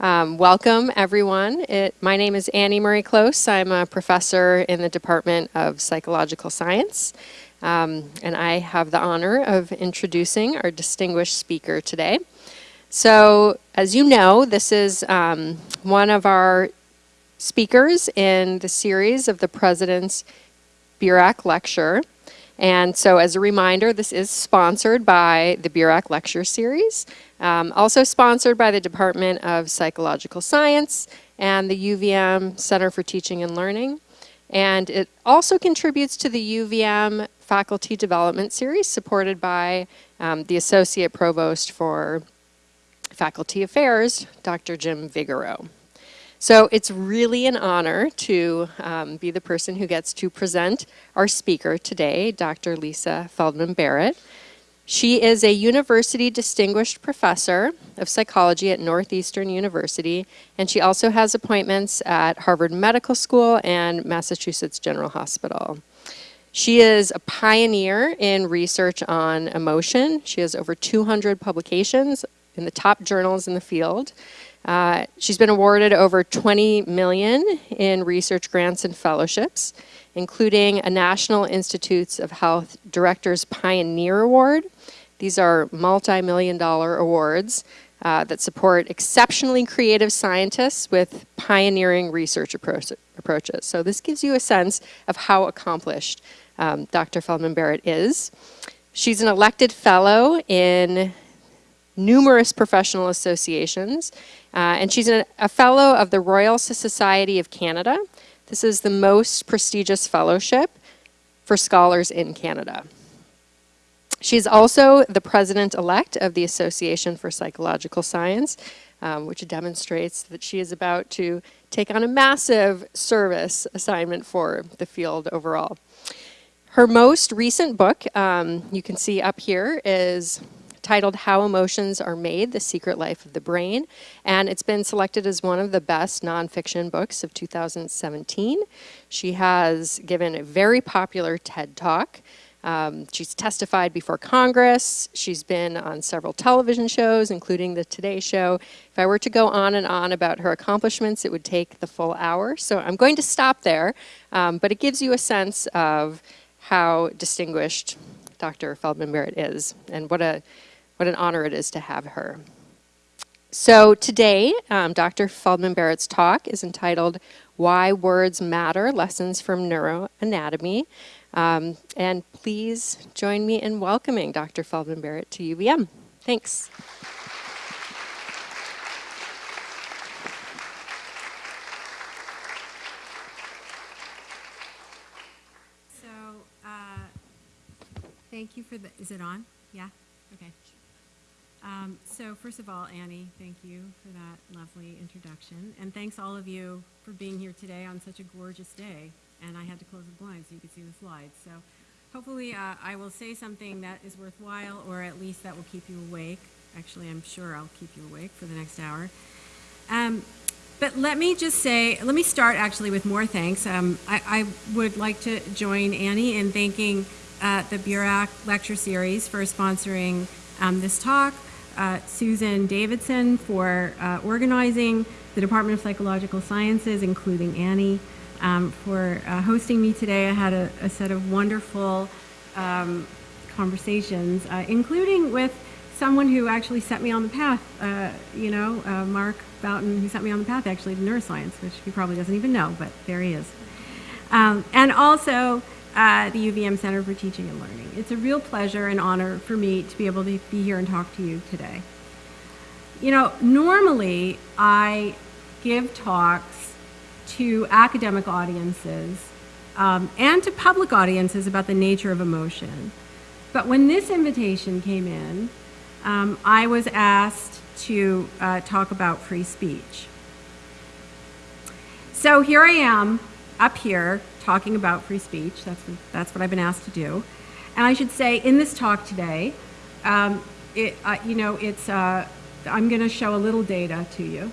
Um, welcome, everyone. It, my name is Annie Murray Close. I'm a professor in the Department of Psychological Science, um, and I have the honor of introducing our distinguished speaker today. So, as you know, this is um, one of our speakers in the series of the President's Burack Lecture. And so as a reminder, this is sponsored by the Burack Lecture Series, um, also sponsored by the Department of Psychological Science and the UVM Center for Teaching and Learning. And it also contributes to the UVM Faculty Development Series supported by um, the Associate Provost for Faculty Affairs, Dr. Jim Vigoreaux. So it's really an honor to um, be the person who gets to present our speaker today, Dr. Lisa Feldman Barrett. She is a university distinguished professor of psychology at Northeastern University, and she also has appointments at Harvard Medical School and Massachusetts General Hospital. She is a pioneer in research on emotion. She has over 200 publications in the top journals in the field. Uh, she's been awarded over 20 million in research grants and fellowships, including a National Institutes of Health Directors Pioneer Award. These are multi-million dollar awards uh, that support exceptionally creative scientists with pioneering research approach approaches. So this gives you a sense of how accomplished um, Dr. Feldman Barrett is. She's an elected fellow in numerous professional associations, uh, and she's a, a fellow of the Royal Society of Canada. This is the most prestigious fellowship for scholars in Canada. She's also the president-elect of the Association for Psychological Science, um, which demonstrates that she is about to take on a massive service assignment for the field overall. Her most recent book, um, you can see up here, is titled How Emotions Are Made, The Secret Life of the Brain. And it's been selected as one of the best nonfiction books of 2017. She has given a very popular TED Talk. Um, she's testified before Congress. She's been on several television shows, including the Today Show. If I were to go on and on about her accomplishments, it would take the full hour. So I'm going to stop there, um, but it gives you a sense of how distinguished Dr. Feldman Barrett is and what a what an honor it is to have her. So today, um, Dr. Feldman Barrett's talk is entitled Why Words Matter, Lessons from Neuroanatomy. Um, and please join me in welcoming Dr. Feldman Barrett to UVM. Thanks. So, uh, thank you for the, is it on? Yeah? Okay. Um, so first of all, Annie, thank you for that lovely introduction. And thanks all of you for being here today on such a gorgeous day. And I had to close the blinds so you could see the slides. So hopefully uh, I will say something that is worthwhile or at least that will keep you awake. Actually, I'm sure I'll keep you awake for the next hour. Um, but let me just say, let me start actually with more thanks. Um, I, I, would like to join Annie in thanking uh, the Burack Lecture Series for sponsoring um, this talk uh, Susan Davidson for uh, organizing, the Department of Psychological Sciences, including Annie, um, for uh, hosting me today. I had a, a set of wonderful um, conversations, uh, including with someone who actually set me on the path, uh, you know, uh, Mark Bouton, who set me on the path actually to neuroscience, which he probably doesn't even know, but there he is. Um, and also, at the UVM Center for Teaching and Learning. It's a real pleasure and honor for me to be able to be here and talk to you today. You know, normally I give talks to academic audiences um, and to public audiences about the nature of emotion. But when this invitation came in, um, I was asked to uh, talk about free speech. So here I am up here talking about free speech. That's, that's what I've been asked to do. And I should say, in this talk today, um, it, uh, you know, it's, uh, I'm going to show a little data to you,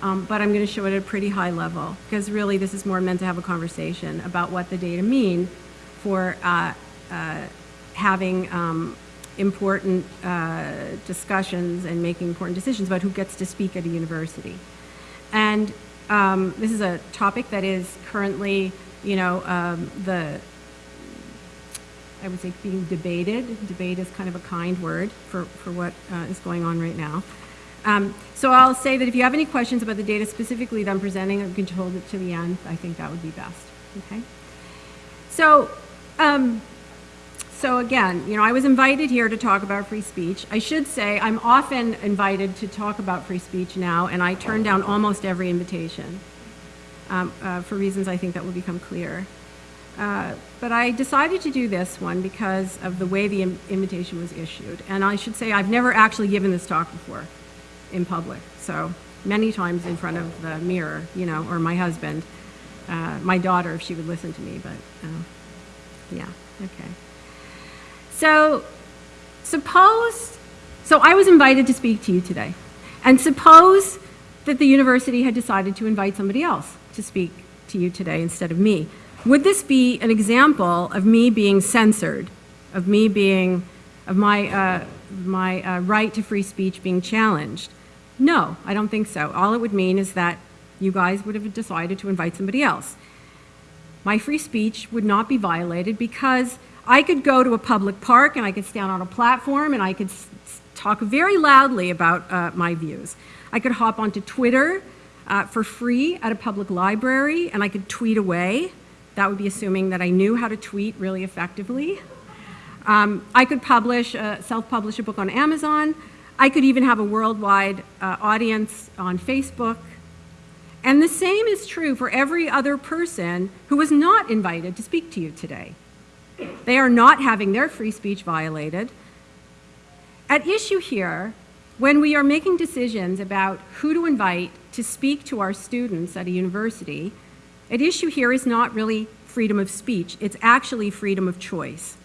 um, but I'm going to show it at a pretty high level, because really this is more meant to have a conversation about what the data mean for uh, uh having um, important uh, discussions and making important decisions about who gets to speak at a university. And um, this is a topic that is currently, you know, um, the, I would say being debated. Debate is kind of a kind word for, for what uh, is going on right now. Um, so I'll say that if you have any questions about the data specifically that I'm presenting, you can hold it to the end. I think that would be best. Okay. So, um, so again, you know, I was invited here to talk about free speech. I should say I'm often invited to talk about free speech now, and I turn down almost every invitation um, uh, for reasons I think that will become clear. Uh, but I decided to do this one because of the way the Im invitation was issued. And I should say I've never actually given this talk before in public. So many times in front of the mirror, you know, or my husband, uh, my daughter, if she would listen to me, but uh, yeah, okay. So suppose, so I was invited to speak to you today. And suppose that the university had decided to invite somebody else to speak to you today instead of me. Would this be an example of me being censored, of me being, of my, uh, my uh, right to free speech being challenged? No, I don't think so. All it would mean is that you guys would have decided to invite somebody else. My free speech would not be violated because I could go to a public park and I could stand on a platform and I could talk very loudly about uh, my views. I could hop onto Twitter uh, for free at a public library and I could tweet away. That would be assuming that I knew how to tweet really effectively. Um, I could publish, uh, self-publish a book on Amazon. I could even have a worldwide uh, audience on Facebook. And the same is true for every other person who was not invited to speak to you today. They are not having their free speech violated. At issue here, when we are making decisions about who to invite to speak to our students at a university, at issue here is not really freedom of speech, it's actually freedom of choice.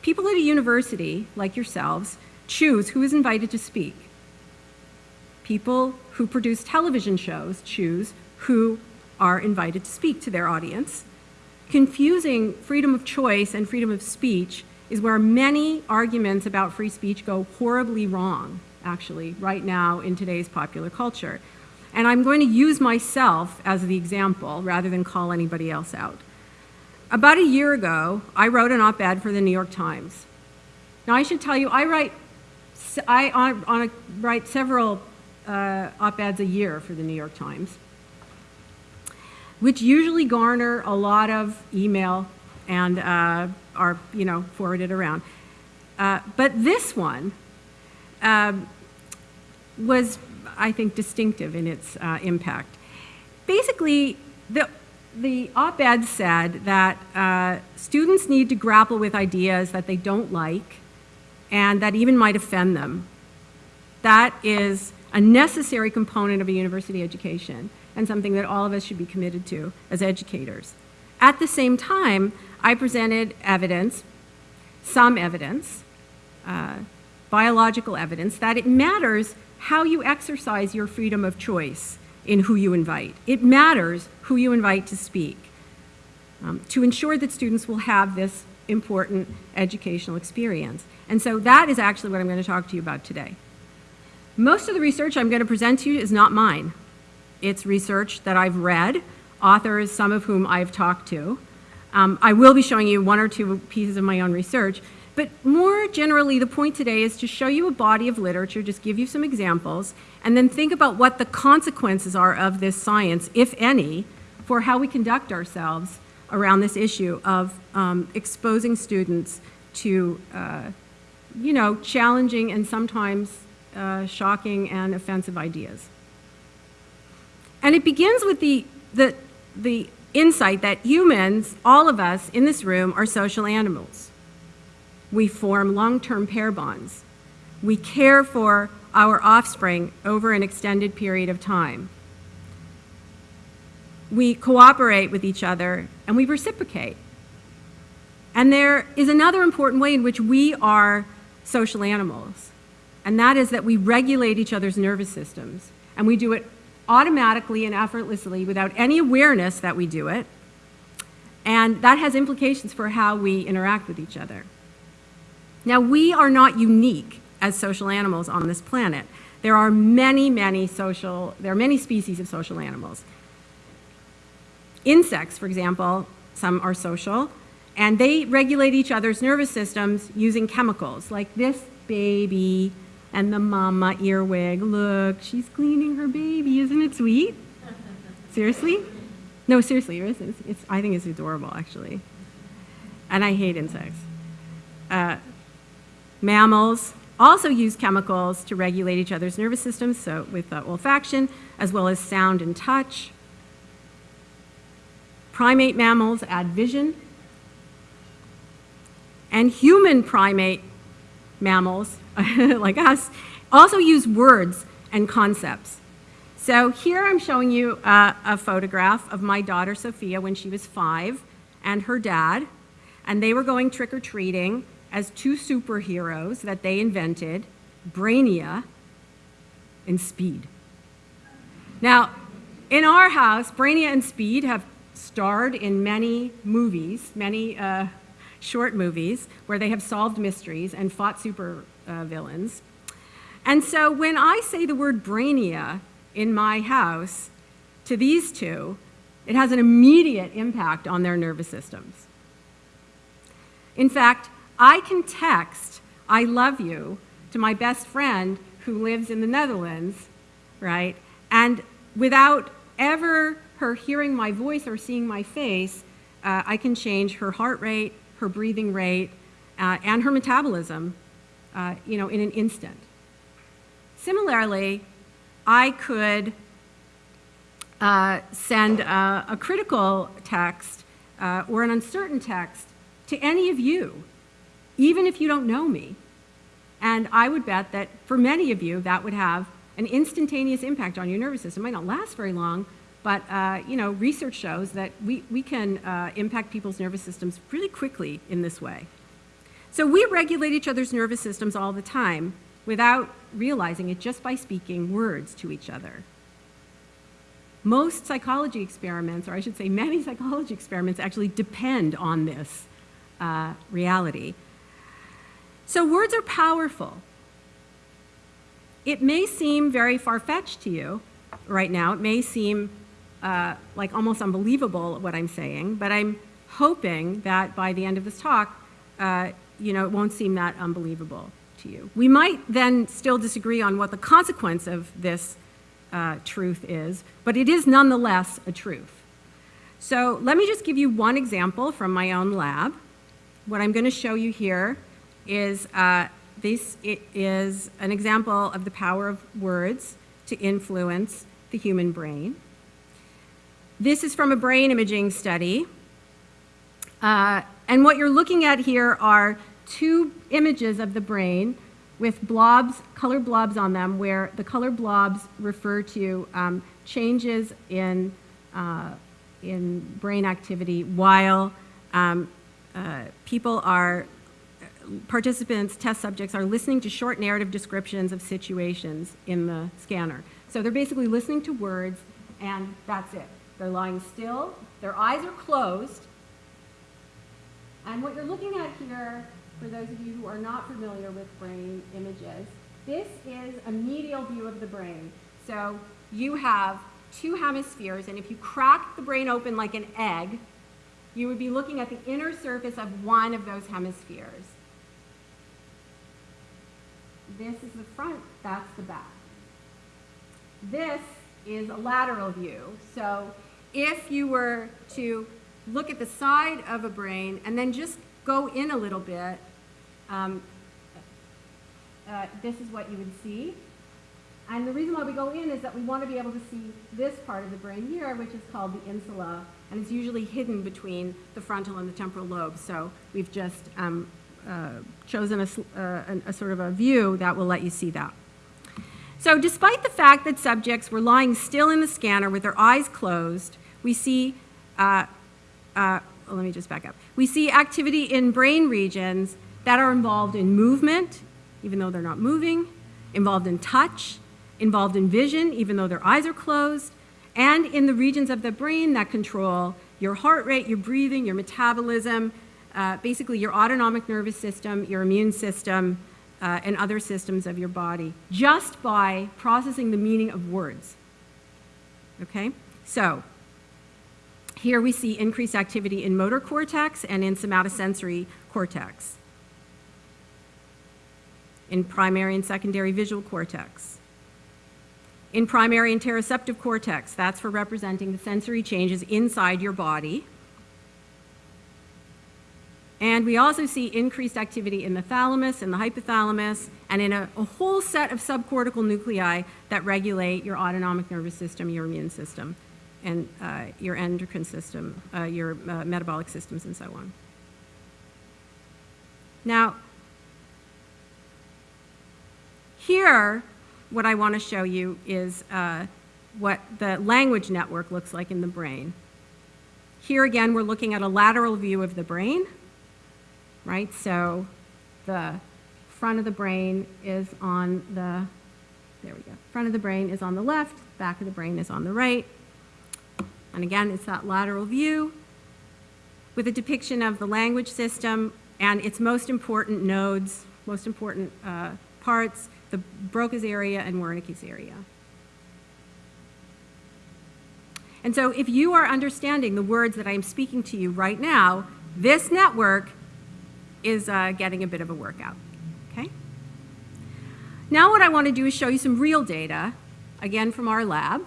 People at a university, like yourselves, choose who is invited to speak. People who produce television shows choose who are invited to speak to their audience. Confusing freedom of choice and freedom of speech is where many arguments about free speech go horribly wrong, actually, right now in today's popular culture. And I'm going to use myself as the example rather than call anybody else out. About a year ago, I wrote an op-ed for the New York Times. Now, I should tell you, I write, I on, on a, write several uh, op-eds a year for the New York Times, which usually garner a lot of email and uh, are, you know, forwarded around. Uh, but this one um, was I think, distinctive in its uh, impact. Basically, the, the op-ed said that uh, students need to grapple with ideas that they don't like and that even might offend them. That is a necessary component of a university education and something that all of us should be committed to as educators. At the same time, I presented evidence, some evidence, uh, biological evidence, that it matters how you exercise your freedom of choice in who you invite. It matters who you invite to speak um, to ensure that students will have this important educational experience. And so that is actually what I'm going to talk to you about today. Most of the research I'm going to present to you is not mine. It's research that I've read, authors, some of whom I've talked to. Um, I will be showing you one or two pieces of my own research, but more generally, the point today is to show you a body of literature, just give you some examples, and then think about what the consequences are of this science, if any, for how we conduct ourselves around this issue of um, exposing students to, uh, you know, challenging and sometimes uh, shocking and offensive ideas. And it begins with the, the, the insight that humans, all of us in this room, are social animals. We form long-term pair bonds. We care for our offspring over an extended period of time. We cooperate with each other and we reciprocate. And there is another important way in which we are social animals, and that is that we regulate each other's nervous systems. And we do it automatically and effortlessly without any awareness that we do it. And that has implications for how we interact with each other. Now, we are not unique as social animals on this planet. there are many, many social, there are many species of social animals. Insects, for example, some are social, and they regulate each other's nervous systems using chemicals, like this baby and the mama earwig. Look, she's cleaning her baby. Isn't it sweet? Seriously? No, seriously. It's, it's, I think it's adorable, actually. And I hate insects. Uh, mammals also use chemicals to regulate each other's nervous systems, so with uh, olfaction, as well as sound and touch. Primate mammals add vision. And human primate mammals, like us, also use words and concepts. So here I'm showing you a photograph of my daughter Sophia when she was five and her dad, and they were going trick-or-treating as two superheroes that they invented, Brainia and Speed. Now, in our house, Brainia and Speed have starred in many movies, many uh, short movies, where they have solved mysteries and fought super uh, villains. And so when I say the word Brainia in my house to these two, it has an immediate impact on their nervous systems. In fact, I can text, I love you, to my best friend who lives in the Netherlands, right? And without ever her hearing my voice or seeing my face, uh, I can change her heart rate, her breathing rate, uh, and her metabolism, uh, you know, in an instant. Similarly, I could uh, send a, a, critical text uh, or an uncertain text to any of you, even if you don't know me. And I would bet that for many of you, that would have an instantaneous impact on your nervous system. It might not last very long, but uh, you know, research shows that we, we can uh, impact people's nervous systems really quickly in this way. So we regulate each other's nervous systems all the time without realizing it just by speaking words to each other. Most psychology experiments, or I should say many psychology experiments, actually depend on this uh, reality. So words are powerful. It may seem very far-fetched to you right now. It may seem uh, like almost unbelievable what I'm saying, but I'm hoping that by the end of this talk, uh, you know, it won't seem that unbelievable to you. We might then still disagree on what the consequence of this uh, truth is, but it is nonetheless a truth. So let me just give you one example from my own lab. What I'm going to show you here is uh, this is an example of the power of words to influence the human brain. This is from a brain imaging study. Uh, and what you're looking at here are two images of the brain with blobs, color blobs on them, where the color blobs refer to um, changes in, uh, in brain activity while um, uh, people are, participants, test subjects, are listening to short narrative descriptions of situations in the scanner. So they're basically listening to words, and that's it. They're lying still, their eyes are closed, and what you're looking at here, for those of you who are not familiar with brain images, this is a medial view of the brain. So you have two hemispheres, and if you crack the brain open like an egg, you would be looking at the inner surface of one of those hemispheres. This is the front, that's the back. This is a lateral view. So if you were to look at the side of a brain and then just go in a little bit, um, uh, this is what you would see. And the reason why we go in is that we want to be able to see this part of the brain here, which is called the insula, and it's usually hidden between the frontal and the temporal lobes. So we've just um, uh, chosen a, uh, a, sort of a view that will let you see that. So despite the fact that subjects were lying still in the scanner with their eyes closed, we see, uh, uh, well, let me just back up. We see activity in brain regions that are involved in movement, even though they're not moving, involved in touch, involved in vision, even though their eyes are closed, and in the regions of the brain that control your heart rate, your breathing, your metabolism, uh, basically your autonomic nervous system, your immune system, uh, and other systems of your body just by processing the meaning of words. Okay? So, here we see increased activity in motor cortex and in somatosensory cortex, in primary and secondary visual cortex. In primary interoceptive cortex, that's for representing the sensory changes inside your body. And we also see increased activity in the thalamus and the hypothalamus and in a, a, whole set of subcortical nuclei that regulate your autonomic nervous system, your immune system, and uh, your endocrine system, uh, your uh, metabolic systems, and so on. Now, here, what I want to show you is uh, what the language network looks like in the brain. Here again, we're looking at a lateral view of the brain right? So the front of the brain is on the, there we go, front of the brain is on the left, back of the brain is on the right. And again, it's that lateral view with a depiction of the language system and its most important nodes, most important uh, parts, the Broca's area and Wernicke's area. And so if you are understanding the words that I'm speaking to you right now, this network is uh, getting a bit of a workout, okay? Now what I want to do is show you some real data, again from our lab,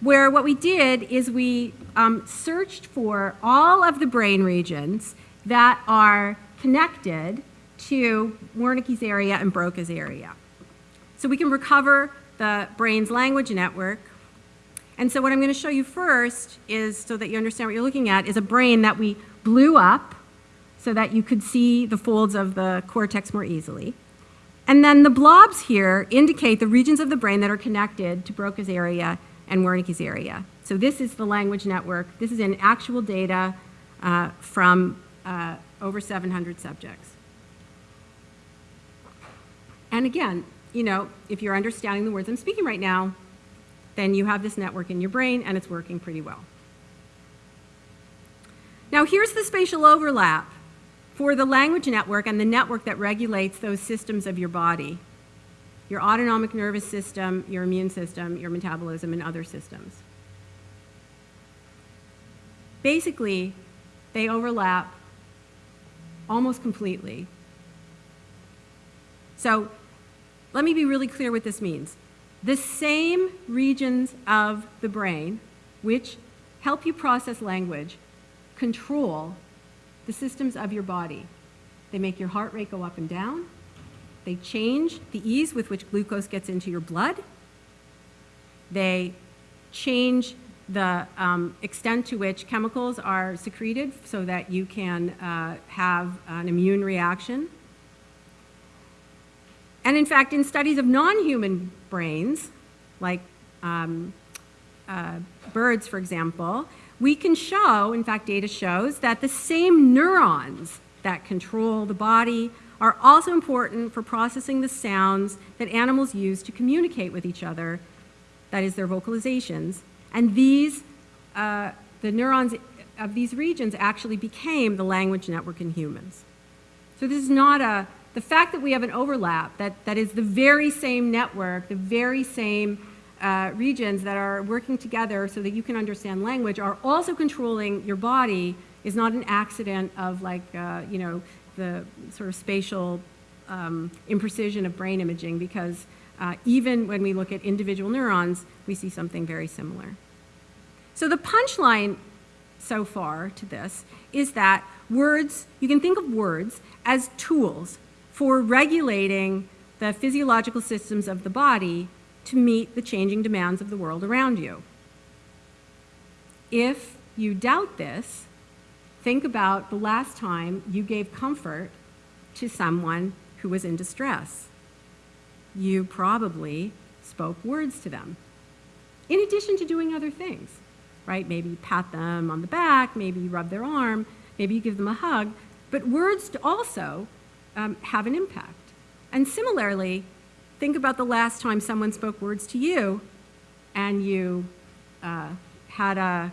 where what we did is we um, searched for all of the brain regions that are connected to Wernicke's area and Broca's area. So we can recover the brain's language network. And so what I'm going to show you first is, so that you understand what you're looking at, is a brain that we blew up so that you could see the folds of the cortex more easily. And then the blobs here indicate the regions of the brain that are connected to Broca's area and Wernicke's area. So this is the language network. This is in actual data uh, from uh, over 700 subjects. And again, you know, if you're understanding the words I'm speaking right now, then you have this network in your brain and it's working pretty well. Now here's the spatial overlap for the language network and the network that regulates those systems of your body, your autonomic nervous system, your immune system, your metabolism, and other systems. Basically, they overlap almost completely. So let me be really clear what this means. The same regions of the brain which help you process language control the systems of your body. They make your heart rate go up and down. They change the ease with which glucose gets into your blood. They change the um, extent to which chemicals are secreted so that you can uh, have an immune reaction. And in fact, in studies of non-human brains, like um, uh, birds, for example, we can show, in fact, data shows, that the same neurons that control the body are also important for processing the sounds that animals use to communicate with each other, that is, their vocalizations. And these, uh, the neurons of these regions actually became the language network in humans. So this is not a, the fact that we have an overlap, that, that is the very same network, the very same uh, regions that are working together so that you can understand language are also controlling your body is not an accident of like, uh, you know, the sort of spatial um, imprecision of brain imaging because uh, even when we look at individual neurons, we see something very similar. So the punchline so far to this is that words, you can think of words as tools for regulating the physiological systems of the body to meet the changing demands of the world around you. If you doubt this, think about the last time you gave comfort to someone who was in distress. You probably spoke words to them, in addition to doing other things, right? Maybe you pat them on the back, maybe you rub their arm, maybe you give them a hug, but words also um, have an impact. And similarly, think about the last time someone spoke words to you and you uh, had a,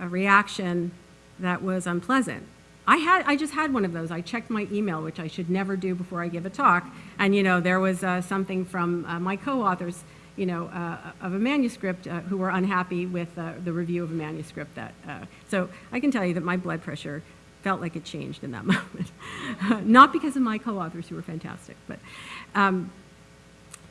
a, reaction that was unpleasant. I had, I just had one of those. I checked my email, which I should never do before I give a talk, and you know there was uh, something from uh, my co-authors, you know, uh, of a manuscript uh, who were unhappy with uh, the review of a manuscript. That uh, so I can tell you that my blood pressure felt like it changed in that moment, not because of my co-authors who were fantastic, but um,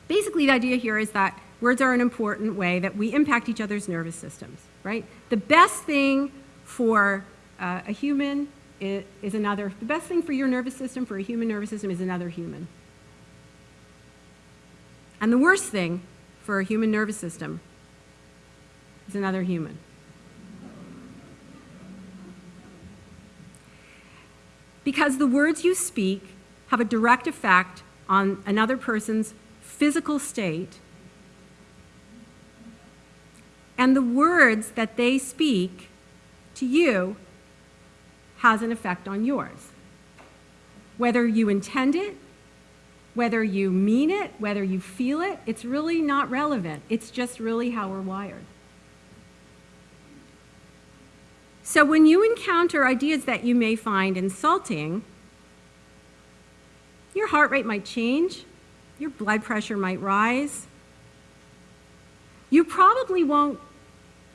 basically the idea here is that words are an important way that we impact each other's nervous systems. Right? The best thing for uh, a human is, is another, the best thing for your nervous system, for a human nervous system, is another human. And the worst thing for a human nervous system is another human. Because the words you speak have a direct effect on another person's physical state, and the words that they speak to you has an effect on yours. Whether you intend it, whether you mean it, whether you feel it, it's really not relevant. It's just really how we're wired. So when you encounter ideas that you may find insulting, your heart rate might change, your blood pressure might rise. You probably won't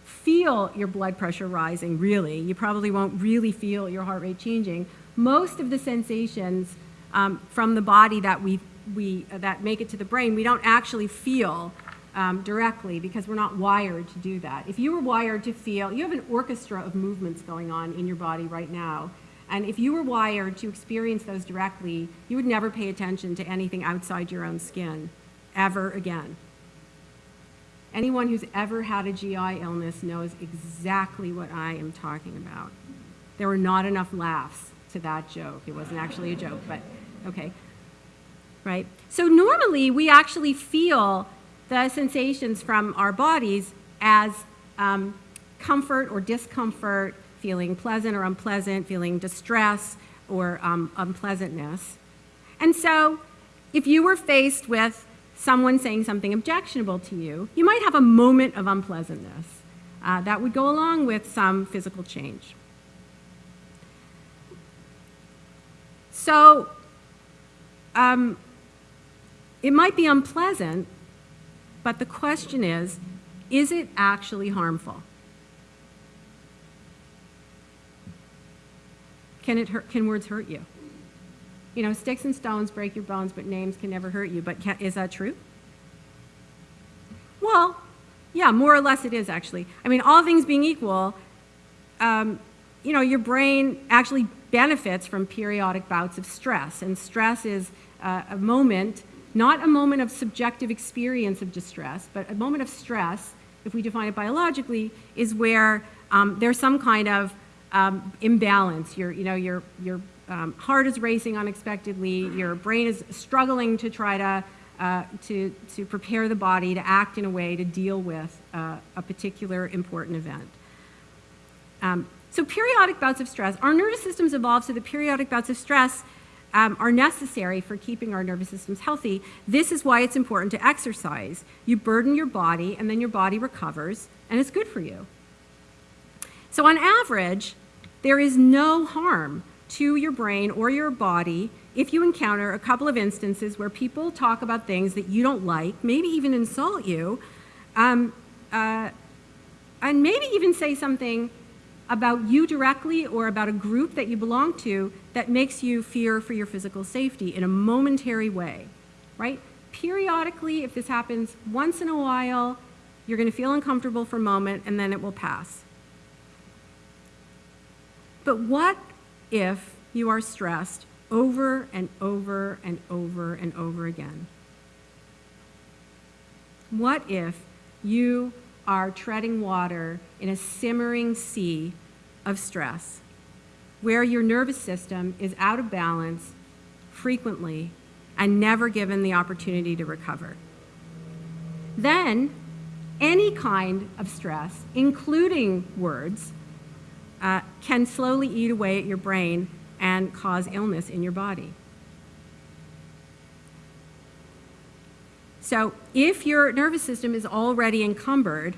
feel your blood pressure rising, really. You probably won't really feel your heart rate changing. Most of the sensations um, from the body that, we, we, uh, that make it to the brain, we don't actually feel um, directly because we're not wired to do that. If you were wired to feel, you have an orchestra of movements going on in your body right now. And if you were wired to experience those directly, you would never pay attention to anything outside your own skin, ever again. Anyone who's ever had a GI illness knows exactly what I am talking about. There were not enough laughs to that joke. It wasn't actually a joke, but okay. Right? So normally we actually feel the sensations from our bodies as um, comfort or discomfort, feeling pleasant or unpleasant, feeling distress or um, unpleasantness. And so if you were faced with someone saying something objectionable to you, you might have a moment of unpleasantness. Uh, that would go along with some physical change. So um, it might be unpleasant, but the question is, is it actually harmful? Can, it hurt, can words hurt you? you know, sticks and stones break your bones, but names can never hurt you. But can, is that true? Well, yeah, more or less it is actually. I mean, all things being equal, um, you know, your brain actually benefits from periodic bouts of stress. And stress is uh, a moment, not a moment of subjective experience of distress, but a moment of stress, if we define it biologically, is where um, there's some kind of um, imbalance. Your, you know, your, your um, heart is racing unexpectedly, your brain is struggling to try to, uh, to, to prepare the body to act in a way to deal with uh, a particular important event. Um, so periodic bouts of stress, our nervous systems evolved so that periodic bouts of stress um, are necessary for keeping our nervous systems healthy. This is why it's important to exercise. You burden your body and then your body recovers and it's good for you. So on average, there is no harm to your brain or your body if you encounter a couple of instances where people talk about things that you don't like, maybe even insult you, um, uh, and maybe even say something about you directly or about a group that you belong to that makes you fear for your physical safety in a momentary way, right? Periodically, if this happens once in a while, you're going to feel uncomfortable for a moment and then it will pass. But what if you are stressed over and over and over and over again? What if you are treading water in a simmering sea of stress, where your nervous system is out of balance frequently and never given the opportunity to recover? Then, any kind of stress, including words, uh, can slowly eat away at your brain and cause illness in your body. So if your nervous system is already encumbered,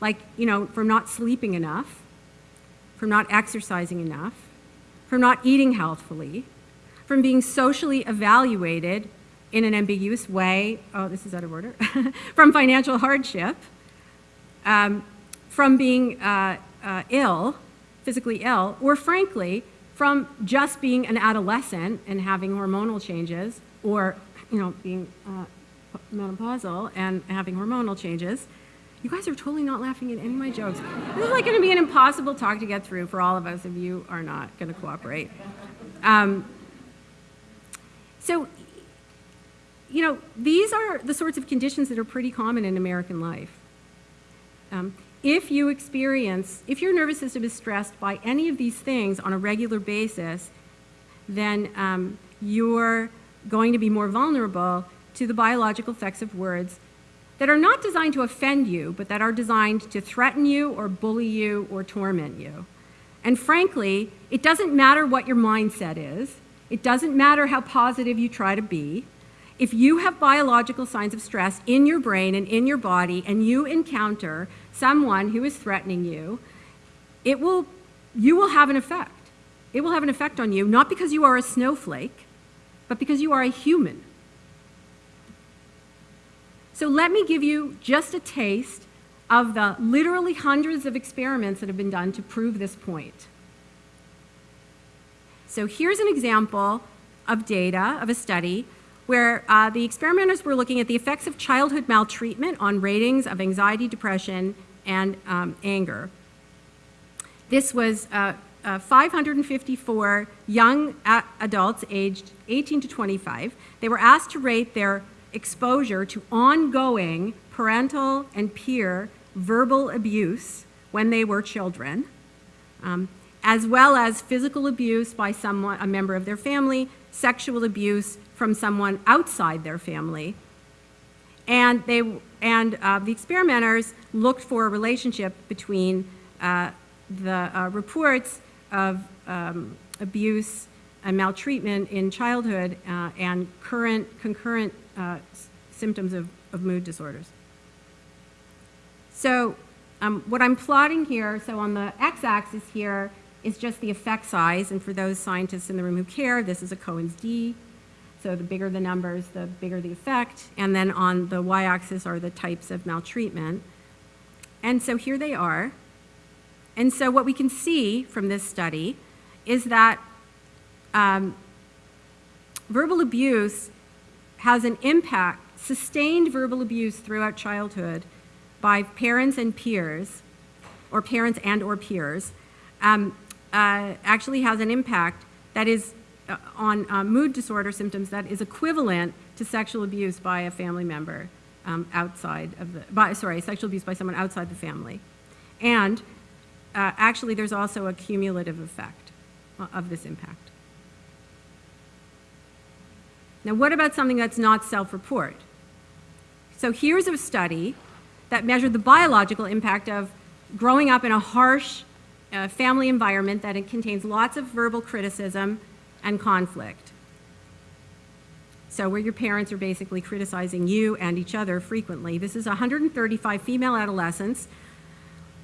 like, you know, from not sleeping enough, from not exercising enough, from not eating healthfully, from being socially evaluated in an ambiguous way. Oh, this is out of order. from financial hardship, um, from being uh, uh, ill, physically ill, or frankly, from just being an adolescent and having hormonal changes, or you know, being uh, menopausal and having hormonal changes. You guys are totally not laughing at any of my jokes. This is like going to be an impossible talk to get through for all of us if you are not going to cooperate. Um, so, you know, these are the sorts of conditions that are pretty common in American life. Um, if you experience, if your nervous system is stressed by any of these things on a regular basis, then um, you're going to be more vulnerable to the biological effects of words that are not designed to offend you, but that are designed to threaten you or bully you or torment you. And frankly, it doesn't matter what your mindset is. It doesn't matter how positive you try to be. If you have biological signs of stress in your brain and in your body and you encounter someone who is threatening you, it will, you will have an effect. It will have an effect on you, not because you are a snowflake, but because you are a human. So let me give you just a taste of the literally hundreds of experiments that have been done to prove this point. So here's an example of data of a study where uh, the experimenters were looking at the effects of childhood maltreatment on ratings of anxiety, depression, and um, anger. This was uh, uh, 554 young adults aged 18 to 25. They were asked to rate their exposure to ongoing parental and peer verbal abuse when they were children, um, as well as physical abuse by someone, a member of their family, sexual abuse from someone outside their family. And, they, and uh, the experimenters looked for a relationship between uh, the uh, reports of um, abuse and maltreatment in childhood uh, and current concurrent uh, symptoms of, of mood disorders. So um, what I'm plotting here, so on the x-axis here is just the effect size, and for those scientists in the room who care, this is a Cohen's d. So the bigger the numbers, the bigger the effect. And then on the y-axis are the types of maltreatment. And so here they are. And so what we can see from this study is that um, verbal abuse has an impact, sustained verbal abuse throughout childhood by parents and peers, or parents and or peers, um, uh, actually has an impact that is uh, on uh, mood disorder symptoms that is equivalent to sexual abuse by a family member um, outside of the, by, sorry, sexual abuse by someone outside the family. And uh, actually there's also a cumulative effect uh, of this impact. Now, what about something that's not self-report? So here's a study that measured the biological impact of growing up in a harsh uh, family environment that contains lots of verbal criticism and conflict. So where your parents are basically criticizing you and each other frequently. This is 135 female adolescents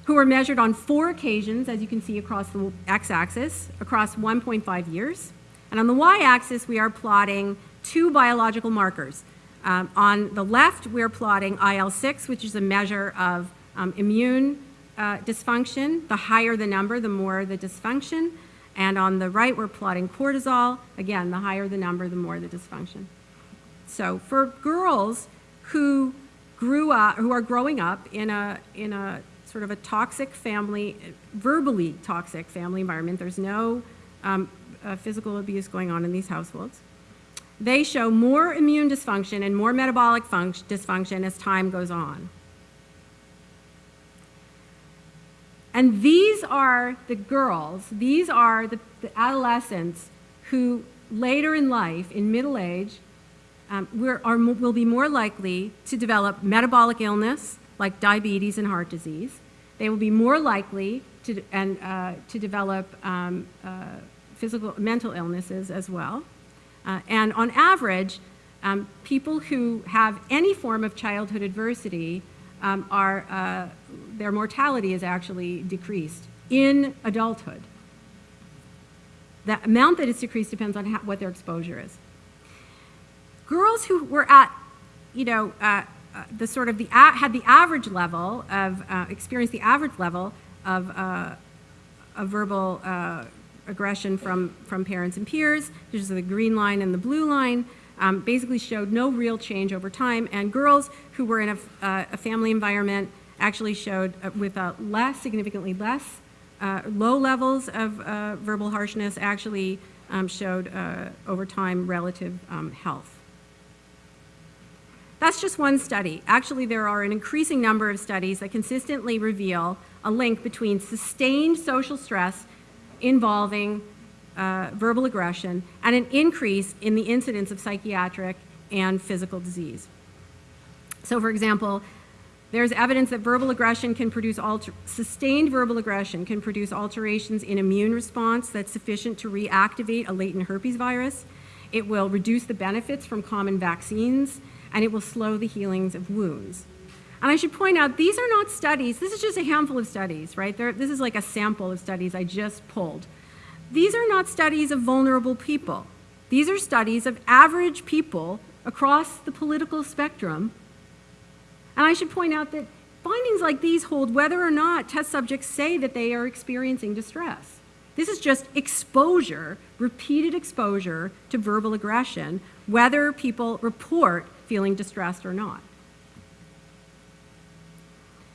who were measured on four occasions, as you can see across the x-axis, across 1.5 years. And on the y-axis, we are plotting two biological markers. Um, on the left, we're plotting IL-6, which is a measure of um, immune uh, dysfunction. The higher the number, the more the dysfunction. And on the right, we're plotting cortisol. Again, the higher the number, the more the dysfunction. So for girls who grew up, who are growing up in a, in a sort of a toxic family, verbally toxic family environment, there's no um, uh, physical abuse going on in these households they show more immune dysfunction and more metabolic dysfunction as time goes on. And these are the girls, these are the, the adolescents who later in life, in middle age, um, are, will be more likely to develop metabolic illness like diabetes and heart disease. They will be more likely to, and, uh, to develop um, uh, physical, mental illnesses as well. Uh, and on average, um, people who have any form of childhood adversity um, are, uh, their mortality is actually decreased in adulthood. The amount that is decreased depends on how, what their exposure is. Girls who were at, you know, uh, uh, the sort of the had the average level of uh, experienced the average level of, uh, verbal uh, aggression from from parents and peers. This is the green line and the blue line. Um, basically showed no real change over time, and girls who were in a, uh, a family environment actually showed uh, with a less, significantly less, uh, low levels of uh, verbal harshness actually um, showed uh, over time relative um, health. That's just one study. Actually, there are an increasing number of studies that consistently reveal a link between sustained social stress involving uh, verbal aggression and an increase in the incidence of psychiatric and physical disease. So, for example, there's evidence that verbal aggression can produce alter- sustained verbal aggression can produce alterations in immune response that's sufficient to reactivate a latent herpes virus. It will reduce the benefits from common vaccines, and it will slow the healings of wounds. And I should point out, these are not studies. This is just a handful of studies, right? This is like a sample of studies I just pulled. These are not studies of vulnerable people. These are studies of average people across the political spectrum and I should point out that findings like these hold whether or not test subjects say that they are experiencing distress. This is just exposure, repeated exposure to verbal aggression, whether people report feeling distressed or not.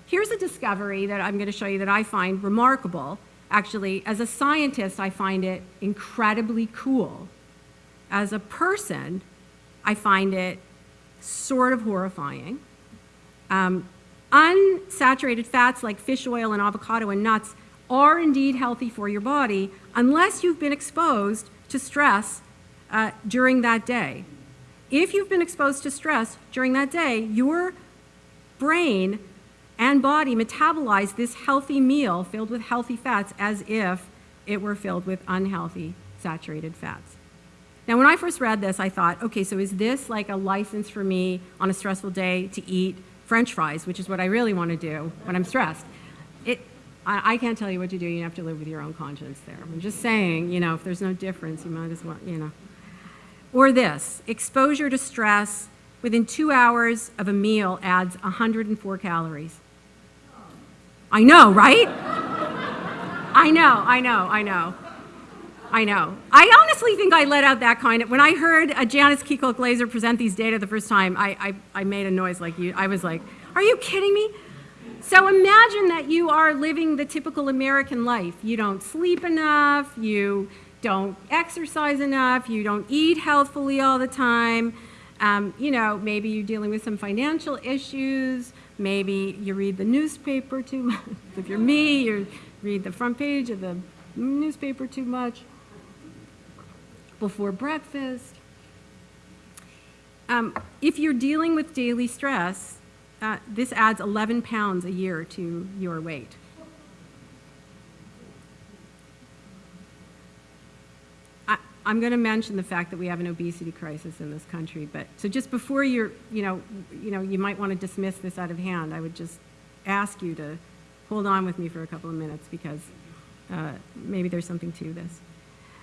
Here's a discovery that I'm going to show you that I find remarkable. Actually, as a scientist, I find it incredibly cool. As a person, I find it sort of horrifying. Um, unsaturated fats like fish oil and avocado and nuts are indeed healthy for your body unless you've been exposed to stress uh, during that day. If you've been exposed to stress during that day, your brain and body metabolize this healthy meal filled with healthy fats as if it were filled with unhealthy saturated fats. Now, when I first read this, I thought, okay, so is this like a license for me on a stressful day to eat french fries, which is what I really want to do when I'm stressed? It, I, I can't tell you what to do. You have to live with your own conscience there. I'm just saying, you know, if there's no difference, you might as well, you know. Or this exposure to stress within two hours of a meal adds 104 calories. I know, right? I know, I know, I know. I know. I honestly think I let out that kind of. When I heard uh, Janice Kiecolt-Glaser present these data the first time, I, I, I made a noise like you. I was like, are you kidding me? So imagine that you are living the typical American life. You don't sleep enough, you don't exercise enough, you don't eat healthfully all the time. Um, you know, maybe you're dealing with some financial issues. Maybe you read the newspaper too much. if you're me, you read the front page of the newspaper too much before breakfast. Um, if you're dealing with daily stress, uh, this adds 11 pounds a year to your weight. I, I'm going to mention the fact that we have an obesity crisis in this country, but so just before you're, you know, you know, you might want to dismiss this out of hand. I would just ask you to hold on with me for a couple of minutes because uh, maybe there's something to this.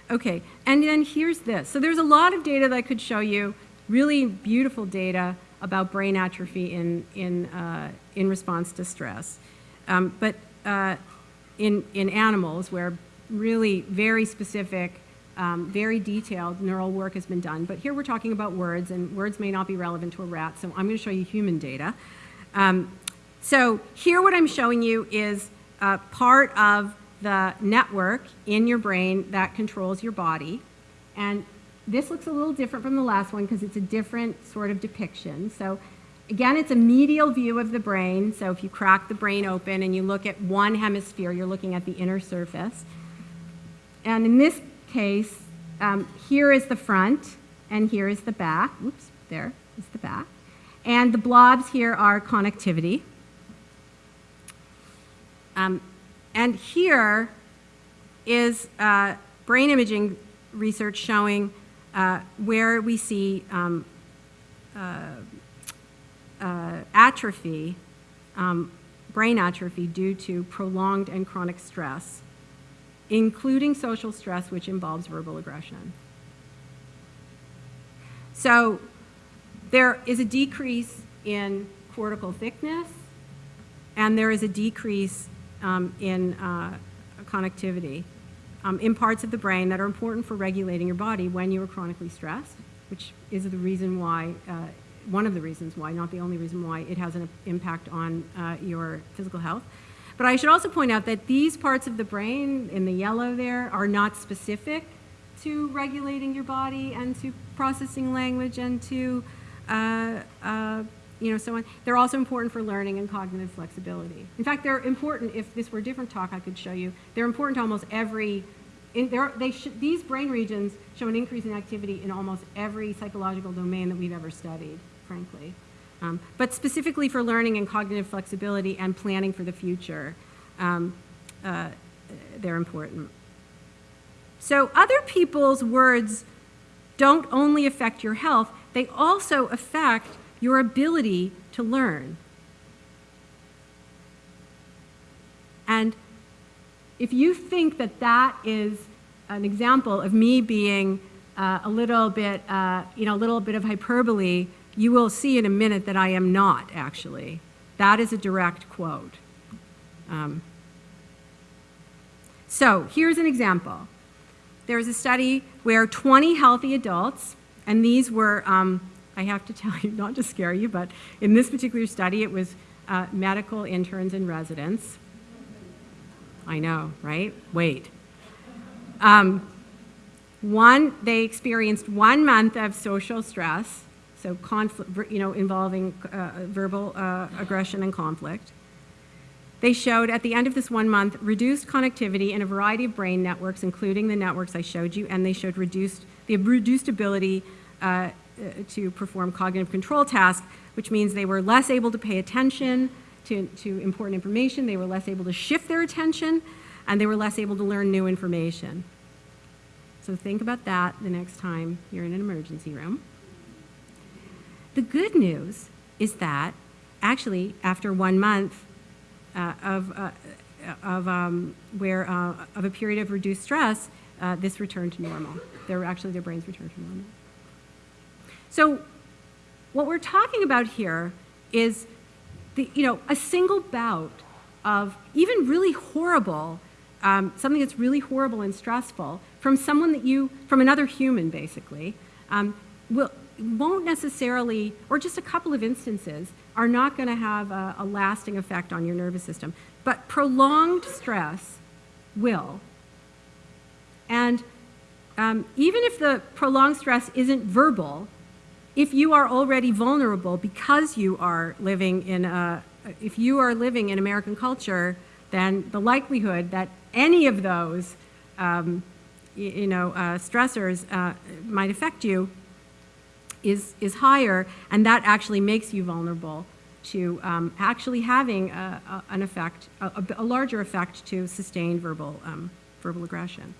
Okay, and then here's this. So there's a lot of data that I could show you, really beautiful data about brain atrophy in, in, uh, in response to stress. Um, but uh, in, in animals where really very specific, um, very detailed neural work has been done. But here we're talking about words, and words may not be relevant to a rat, so I'm going to show you human data. Um, so here what I'm showing you is uh, part of the network in your brain that controls your body. And this looks a little different from the last one because it's a different sort of depiction. So again, it's a medial view of the brain. So if you crack the brain open and you look at one hemisphere, you're looking at the inner surface. And in this case, um, here is the front and here is the back. Oops, there is the back. And the blobs here are connectivity. Um, and here is uh, brain imaging research showing uh, where we see um, uh, uh, atrophy, um, brain atrophy due to prolonged and chronic stress. Including social stress, which involves verbal aggression. So there is a decrease in cortical thickness, and there is a decrease um, in uh, connectivity um, in parts of the brain that are important for regulating your body when you are chronically stressed, which is the reason why, uh, one of the reasons why, not the only reason why, it has an impact on uh, your physical health. But I should also point out that these parts of the brain in the yellow there are not specific to regulating your body and to processing language and to, uh, uh, you know, so on. They're also important for learning and cognitive flexibility. In fact, they're important, if this were a different talk I could show you, they're important to almost every, in, they these brain regions show an increase in activity in almost every psychological domain that we've ever studied, frankly. Um, but specifically for learning and cognitive flexibility and planning for the future, um, uh, they're important. So other people's words don't only affect your health, they also affect your ability to learn. And if you think that that is an example of me being uh, a little bit, uh, you know, a little bit of hyperbole, you will see in a minute that I am not, actually. That is a direct quote. Um, so here's an example. There was a study where 20 healthy adults, and these were, um, I have to tell you, not to scare you, but in this particular study, it was uh, medical interns and residents. I know, right? Wait. Um, one, they experienced one month of social stress, so conflict, you know, involving uh, verbal uh, aggression and conflict. They showed at the end of this one month reduced connectivity in a variety of brain networks, including the networks I showed you, and they showed reduced, the reduced ability uh, uh, to perform cognitive control tasks, which means they were less able to pay attention to, to important information, they were less able to shift their attention, and they were less able to learn new information. So think about that the next time you're in an emergency room. The good news is that actually after one month uh, of, uh, of um, where uh, of a period of reduced stress, uh, this returned to normal. Their, actually their brains returned to normal. So what we're talking about here is the, you know, a single bout of even really horrible, um, something that's really horrible and stressful from someone that you, from another human basically, um, will, won't necessarily, or just a couple of instances, are not going to have a, a, lasting effect on your nervous system. But prolonged stress will. And um, even if the prolonged stress isn't verbal, if you are already vulnerable because you are living in a, if you are living in American culture, then the likelihood that any of those um, you know, uh, stressors uh, might affect you is, is higher, and that actually makes you vulnerable to um, actually having a, a, an effect, a, a, larger effect to sustained verbal, um, verbal aggression.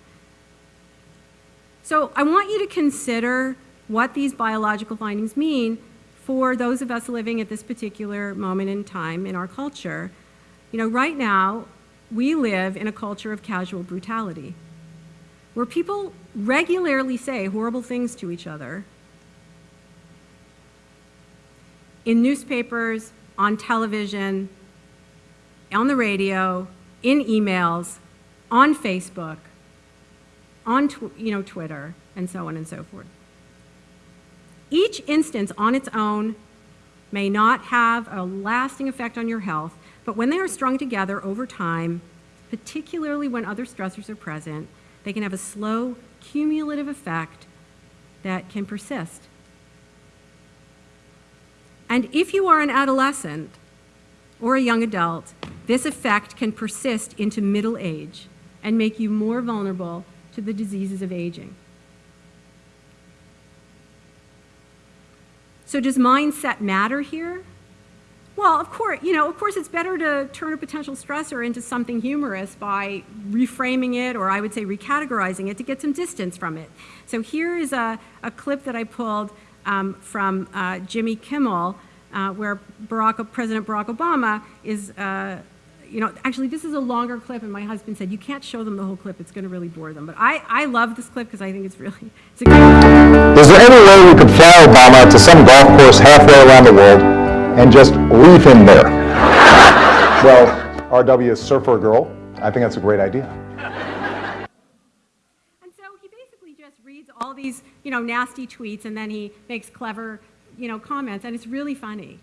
So I want you to consider what these biological findings mean for those of us living at this particular moment in time in our culture. You know, right now, we live in a culture of casual brutality where people regularly say horrible things to each other in newspapers, on television, on the radio, in emails, on Facebook, on you know, Twitter, and so on and so forth. Each instance on its own may not have a lasting effect on your health, but when they are strung together over time, particularly when other stressors are present, they can have a slow, cumulative effect that can persist. And if you are an adolescent or a young adult, this effect can persist into middle age and make you more vulnerable to the diseases of aging. So does mindset matter here? Well, of course, you know, of course it's better to turn a potential stressor into something humorous by reframing it, or I would say recategorizing it to get some distance from it. So here is a, a clip that I pulled um, from uh, Jimmy Kimmel, uh, where Barack, President Barack Obama is, uh, you know, actually, this is a longer clip, and my husband said, you can't show them the whole clip. It's going to really bore them. But I, I love this clip because I think it's really, it's a good Is there any way we could fly Obama to some golf course halfway around the world and just leave him there? Well, RW is surfer girl. I think that's a great idea. You know, nasty tweets, and then he makes clever, you know, comments, and it's really funny.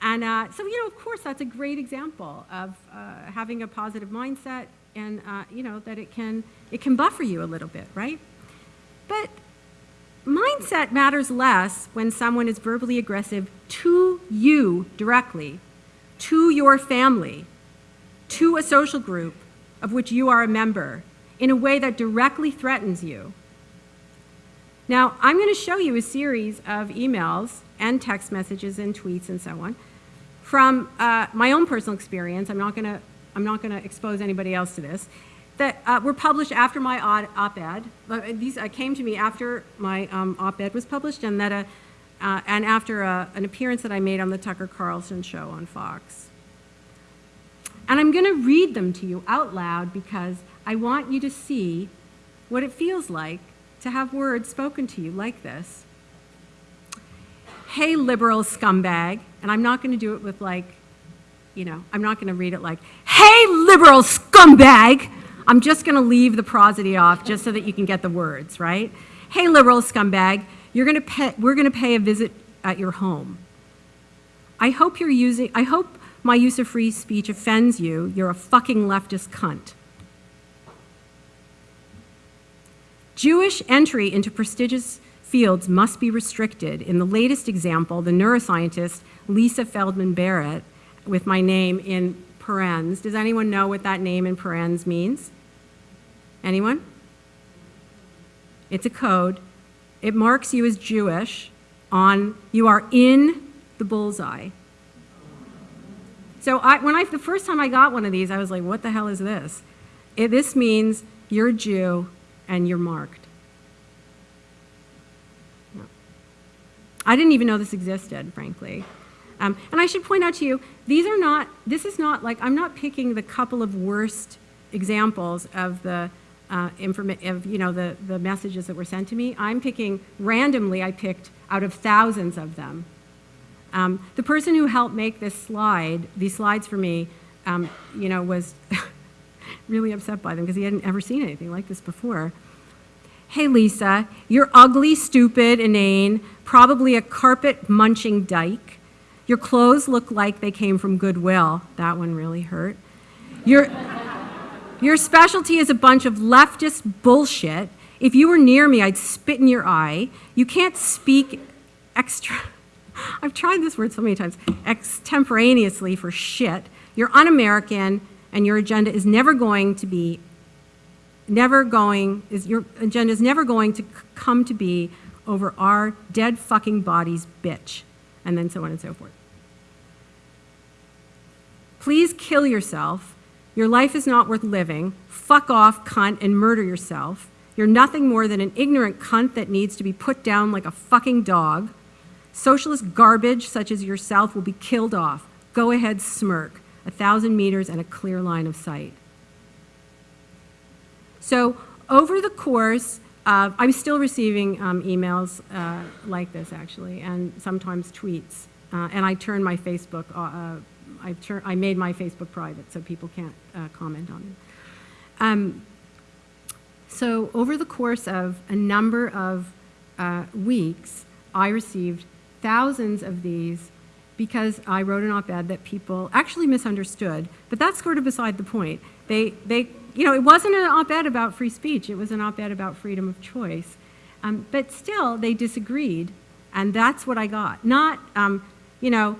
And uh, so, you know, of course, that's a great example of uh, having a positive mindset, and uh, you know that it can it can buffer you a little bit, right? But mindset matters less when someone is verbally aggressive to you directly, to your family, to a social group of which you are a member in a way that directly threatens you. Now, I'm going to show you a series of emails and text messages and tweets and so on from uh, my own personal experience. I'm not going to I'm not going to expose anybody else to this. That uh, were published after my op-ed. Uh, these uh, came to me after my um, op-ed was published, and that a, uh, and after a, an appearance that I made on the Tucker Carlson show on Fox. And I'm going to read them to you out loud because I want you to see what it feels like to have words spoken to you like this. Hey, liberal scumbag. And I'm not going to do it with like, you know, I'm not going to read it like, hey, liberal scumbag. I'm just going to leave the prosody off just so that you can get the words, right? Hey, liberal scumbag, you're going to pay, we're going to pay a visit at your home. I hope you're using, I hope my use of free speech offends you. You're a fucking leftist cunt. Jewish entry into prestigious fields must be restricted. In the latest example, the neuroscientist Lisa Feldman Barrett, with my name in parens. Does anyone know what that name in parens means? Anyone? It's a code. It marks you as Jewish on, you are in the bullseye. So I, when I, the first time I got one of these, I was like, what the hell is this? It, this means you're a Jew and you're marked. I didn't even know this existed, frankly. Um, and I should point out to you, these are not, this is not like, I'm not picking the couple of worst examples of the, uh, of, you know, the, the messages that were sent to me. I'm picking, randomly I picked out of thousands of them. Um, the person who helped make this slide, these slides for me, um, you know, was really upset by them because he hadn't ever seen anything like this before. Hey, Lisa, you're ugly, stupid, inane, probably a carpet munching dyke. Your clothes look like they came from Goodwill. That one really hurt. Your, your specialty is a bunch of leftist bullshit. If you were near me, I'd spit in your eye. You can't speak extra. I've tried this word so many times. Extemporaneously for shit. You're un American, and your agenda is never going to be, never going, is your agenda is never going to come to be over our dead fucking bodies, bitch and then so on and so forth. Please kill yourself. Your life is not worth living. Fuck off, cunt, and murder yourself. You're nothing more than an ignorant cunt that needs to be put down like a fucking dog. Socialist garbage such as yourself will be killed off. Go ahead, smirk. A thousand meters and a clear line of sight. So over the course uh, I'm still receiving um, emails uh, like this, actually, and sometimes tweets. Uh, and I turn my Facebook, uh, uh, I, turn, I made my Facebook private so people can't uh, comment on it. Um, so over the course of a number of weeks, I received thousands of these because I wrote an op-ed that people actually misunderstood, but that's sort of beside the point. They, they you know, it wasn't an op-ed about free speech. It was an op-ed about freedom of choice. Um, but still, they disagreed, and that's what I got. Not, um, you know,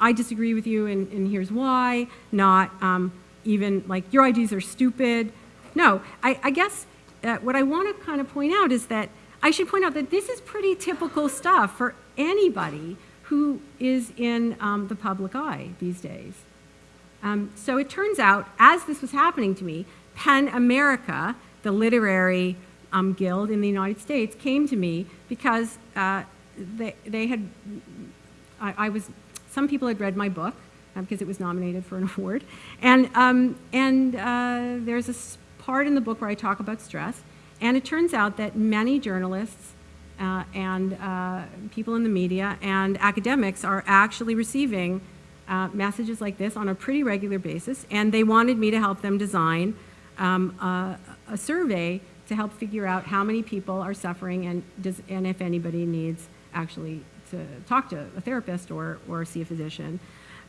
I disagree with you, and, and here's why. Not um, even like your ideas are stupid. No, I, I guess uh, what I want to kind of point out is that I should point out that this is pretty typical stuff for anybody who is in um, the public eye these days. Um, so it turns out, as this was happening to me, PEN America, the literary um, guild in the United States, came to me because uh, they, they had, I, I, was, some people had read my book, because it was nominated for an award. And, um, and uh, there's a part in the book where I talk about stress. And it turns out that many journalists uh, and uh, people in the media and academics are actually receiving uh, messages like this on a pretty regular basis. And they wanted me to help them design um, a, a survey to help figure out how many people are suffering and, does, and if anybody needs actually to talk to a therapist or, or see a physician.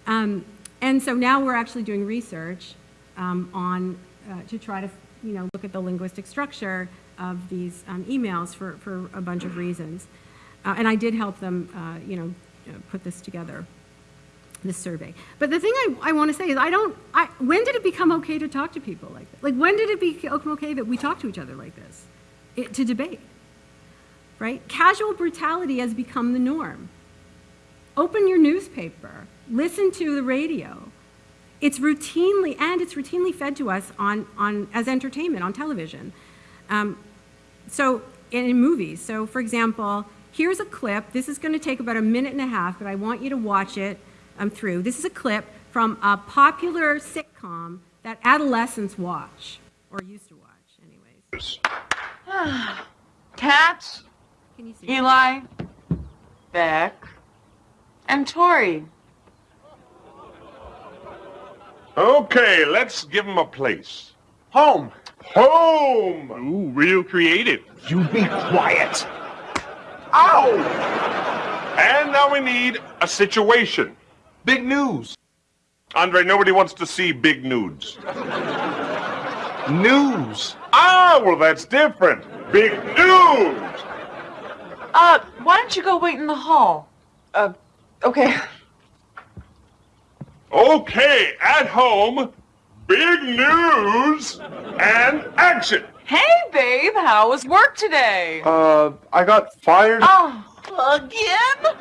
Um, and so now we're actually doing research um, on uh, to try to you know look at the linguistic structure of these um, emails for, for a bunch of reasons. Uh, and I did help them uh, you know put this together, this survey. But the thing I, I want to say is I don't. I, when did it become okay to talk to people like this? Like when did it become okay that we talk to each other like this, it, to debate? Right? Casual brutality has become the norm. Open your newspaper, listen to the radio. It's routinely, and it's routinely fed to us on, on, as entertainment on television. Um, so, in, in movies. So, for example, here's a clip. This is going to take about a minute and a half, but I want you to watch it um, through. This is a clip from a popular sitcom that adolescents watch, or used to watch, anyways. Kat, Can you see? it? Eli, Beck, and Tori. Okay, let's give them a place. Home. Home! Ooh, real creative. You be quiet. Ow! And now we need a situation. Big news. Andre, nobody wants to see big nudes. News. Ah, well, that's different. Big news! Uh, why don't you go wait in the hall? Uh, okay. Okay, at home, big news and action. Hey, babe, how was work today? Uh, I got fired. Oh, again?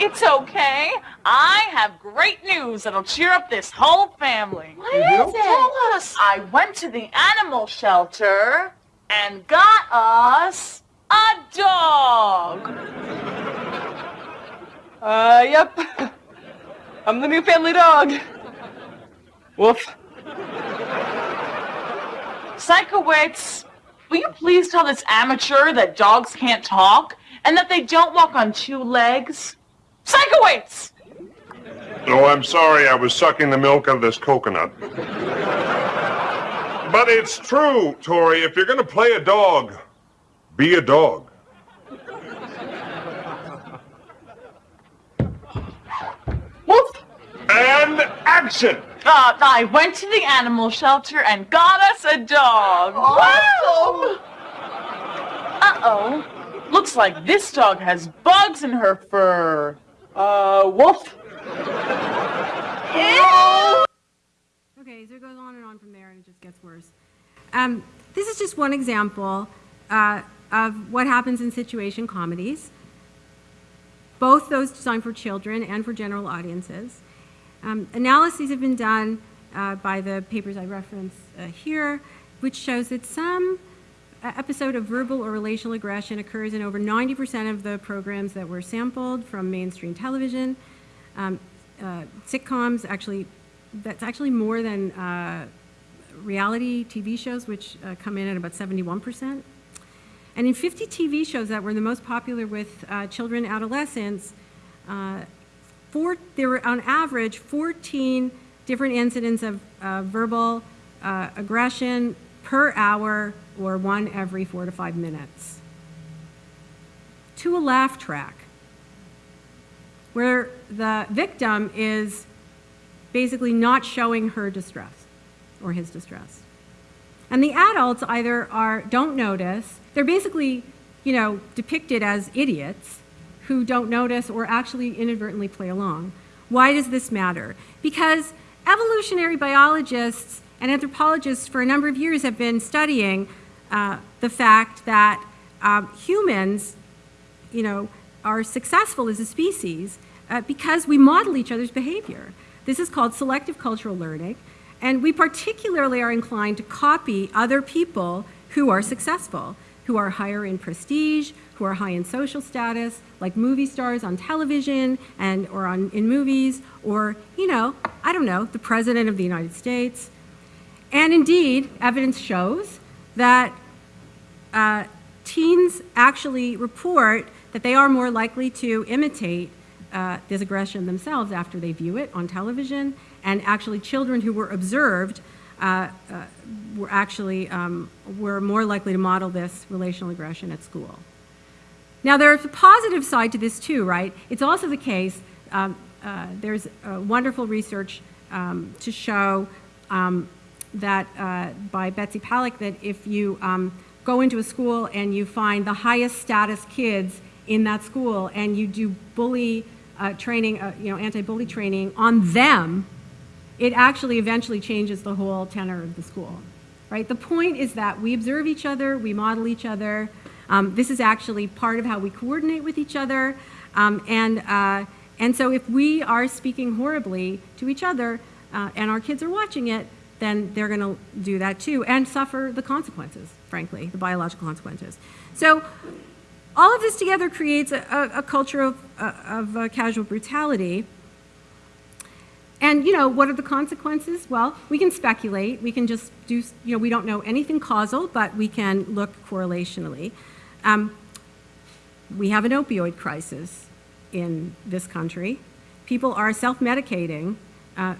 It's okay. I have great news that'll cheer up this whole family. What is it? Tell us. I went to the animal shelter and got us a dog. Uh, yep. I'm the new family dog. Woof. Sikowitz, will you please tell this amateur that dogs can't talk and that they don't walk on two legs? Sikowitz! Oh, I'm sorry, I was sucking the milk out of this coconut. But it's true, Tori. If you're gonna play a dog, be a dog. Woof! And action! Uh, I went to the animal shelter and got us a dog. Wow! Uh-oh. Looks like this dog has bugs in her fur. Uh, woof. Okay, so it goes on and on from there, and it just gets worse. Um, this is just one example uh, of what happens in situation comedies, both those designed for children and for general audiences. Um, analyses have been done uh, by the papers I reference uh, here, which shows that some uh, episode of verbal or relational aggression occurs in over 90% of the programs that were sampled from mainstream television. Um, uh, sitcoms actually, that's actually more than uh, reality TV shows, which uh, come in at about 71%. And in 50 TV shows that were the most popular with children adolescents, four, there were on average 14 different incidents of uh, verbal uh, aggression per hour or one every four to five minutes. To a laugh track, where the victim is basically not showing her distress or his distress. And the adults either are don't notice, they're basically, you know, depicted as idiots who don't notice or actually inadvertently play along. Why does this matter? Because evolutionary biologists and anthropologists for a number of years have been studying uh, the fact that um, humans, you know, are successful as a species uh, because we model each other's behavior. This is called selective cultural learning, and we particularly are inclined to copy other people who are successful, who are higher in prestige, who are high in social status, like movie stars on television and or on in movies, or you know, I don't know, the president of the United States. And indeed, evidence shows that uh, teens actually report that they are more likely to imitate uh, this aggression themselves after they view it on television. And actually, children who were observed uh, were actually um, were more likely to model this relational aggression at school. Now, there's a positive side to this too, right? It's also the case. Um, uh, there's wonderful research um, to show um, that uh, by Betsy Paluck that if you um, go into a school and you find the highest status kids in that school and you do bully uh, training, uh, you know, anti-bully training on them, it actually eventually changes the whole tenor of the school, right? The point is that we observe each other, we model each other. Um, this is actually part of how we coordinate with each other. Um, and, uh, and so if we are speaking horribly to each other uh, and our kids are watching it, then they're going to do that too and suffer the consequences, frankly, the biological consequences. So all of this together creates a, a, a culture of, uh, of uh, casual brutality. And, you know, what are the consequences? Well, we can speculate. We can just do, you know, we don't know anything causal, but we can look correlationally. Um, we have an opioid crisis in this country. People are self-medicating uh,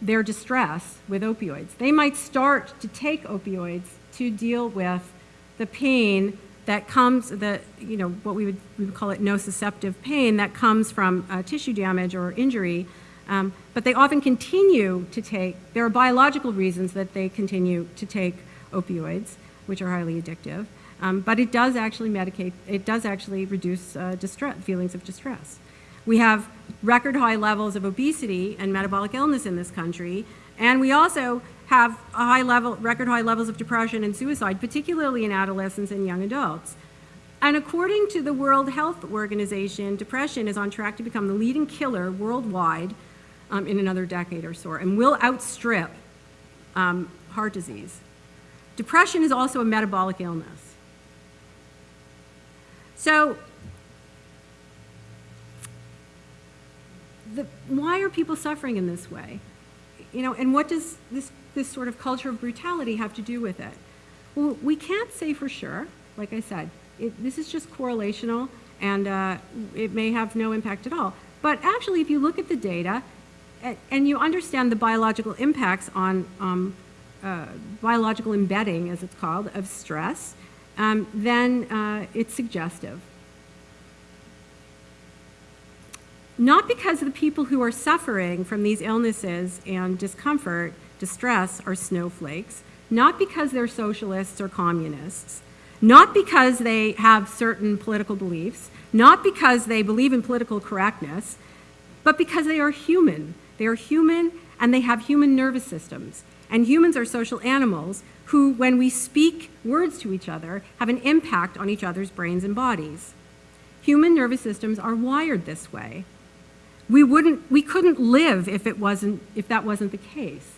their distress with opioids. They might start to take opioids to deal with the pain that comes, the, you know, what we would, we would call it nociceptive pain that comes from uh, tissue damage or injury. Um, but they often continue to take, there are biological reasons that they continue to take opioids, which are highly addictive. Um, but it does actually medicate, it does actually reduce uh, distress, feelings of distress. We have record high levels of obesity and metabolic illness in this country, and we also have a high level, record high levels of depression and suicide, particularly in adolescents and young adults. And according to the World Health Organization, depression is on track to become the leading killer worldwide um, in another decade or so, and will outstrip um, heart disease. Depression is also a metabolic illness. So the, why are people suffering in this way? You know, and what does this, this sort of culture of brutality have to do with it? Well, we can't say for sure, like I said. It, this is just correlational, and uh, it may have no impact at all. But actually, if you look at the data, and, you understand the biological impacts on um, uh, biological embedding, as it's called, of stress, um, then uh, it's suggestive. not because the people who are suffering from these illnesses and discomfort, distress, are snowflakes, not because they're socialists or communists, not because they have certain political beliefs, not because they believe in political correctness, but because they are human. They are human and they have human nervous systems. And humans are social animals who, when we speak words to each other, have an impact on each other's brains and bodies. Human nervous systems are wired this way we wouldn't, we couldn't live if it wasn't, if that wasn't the case,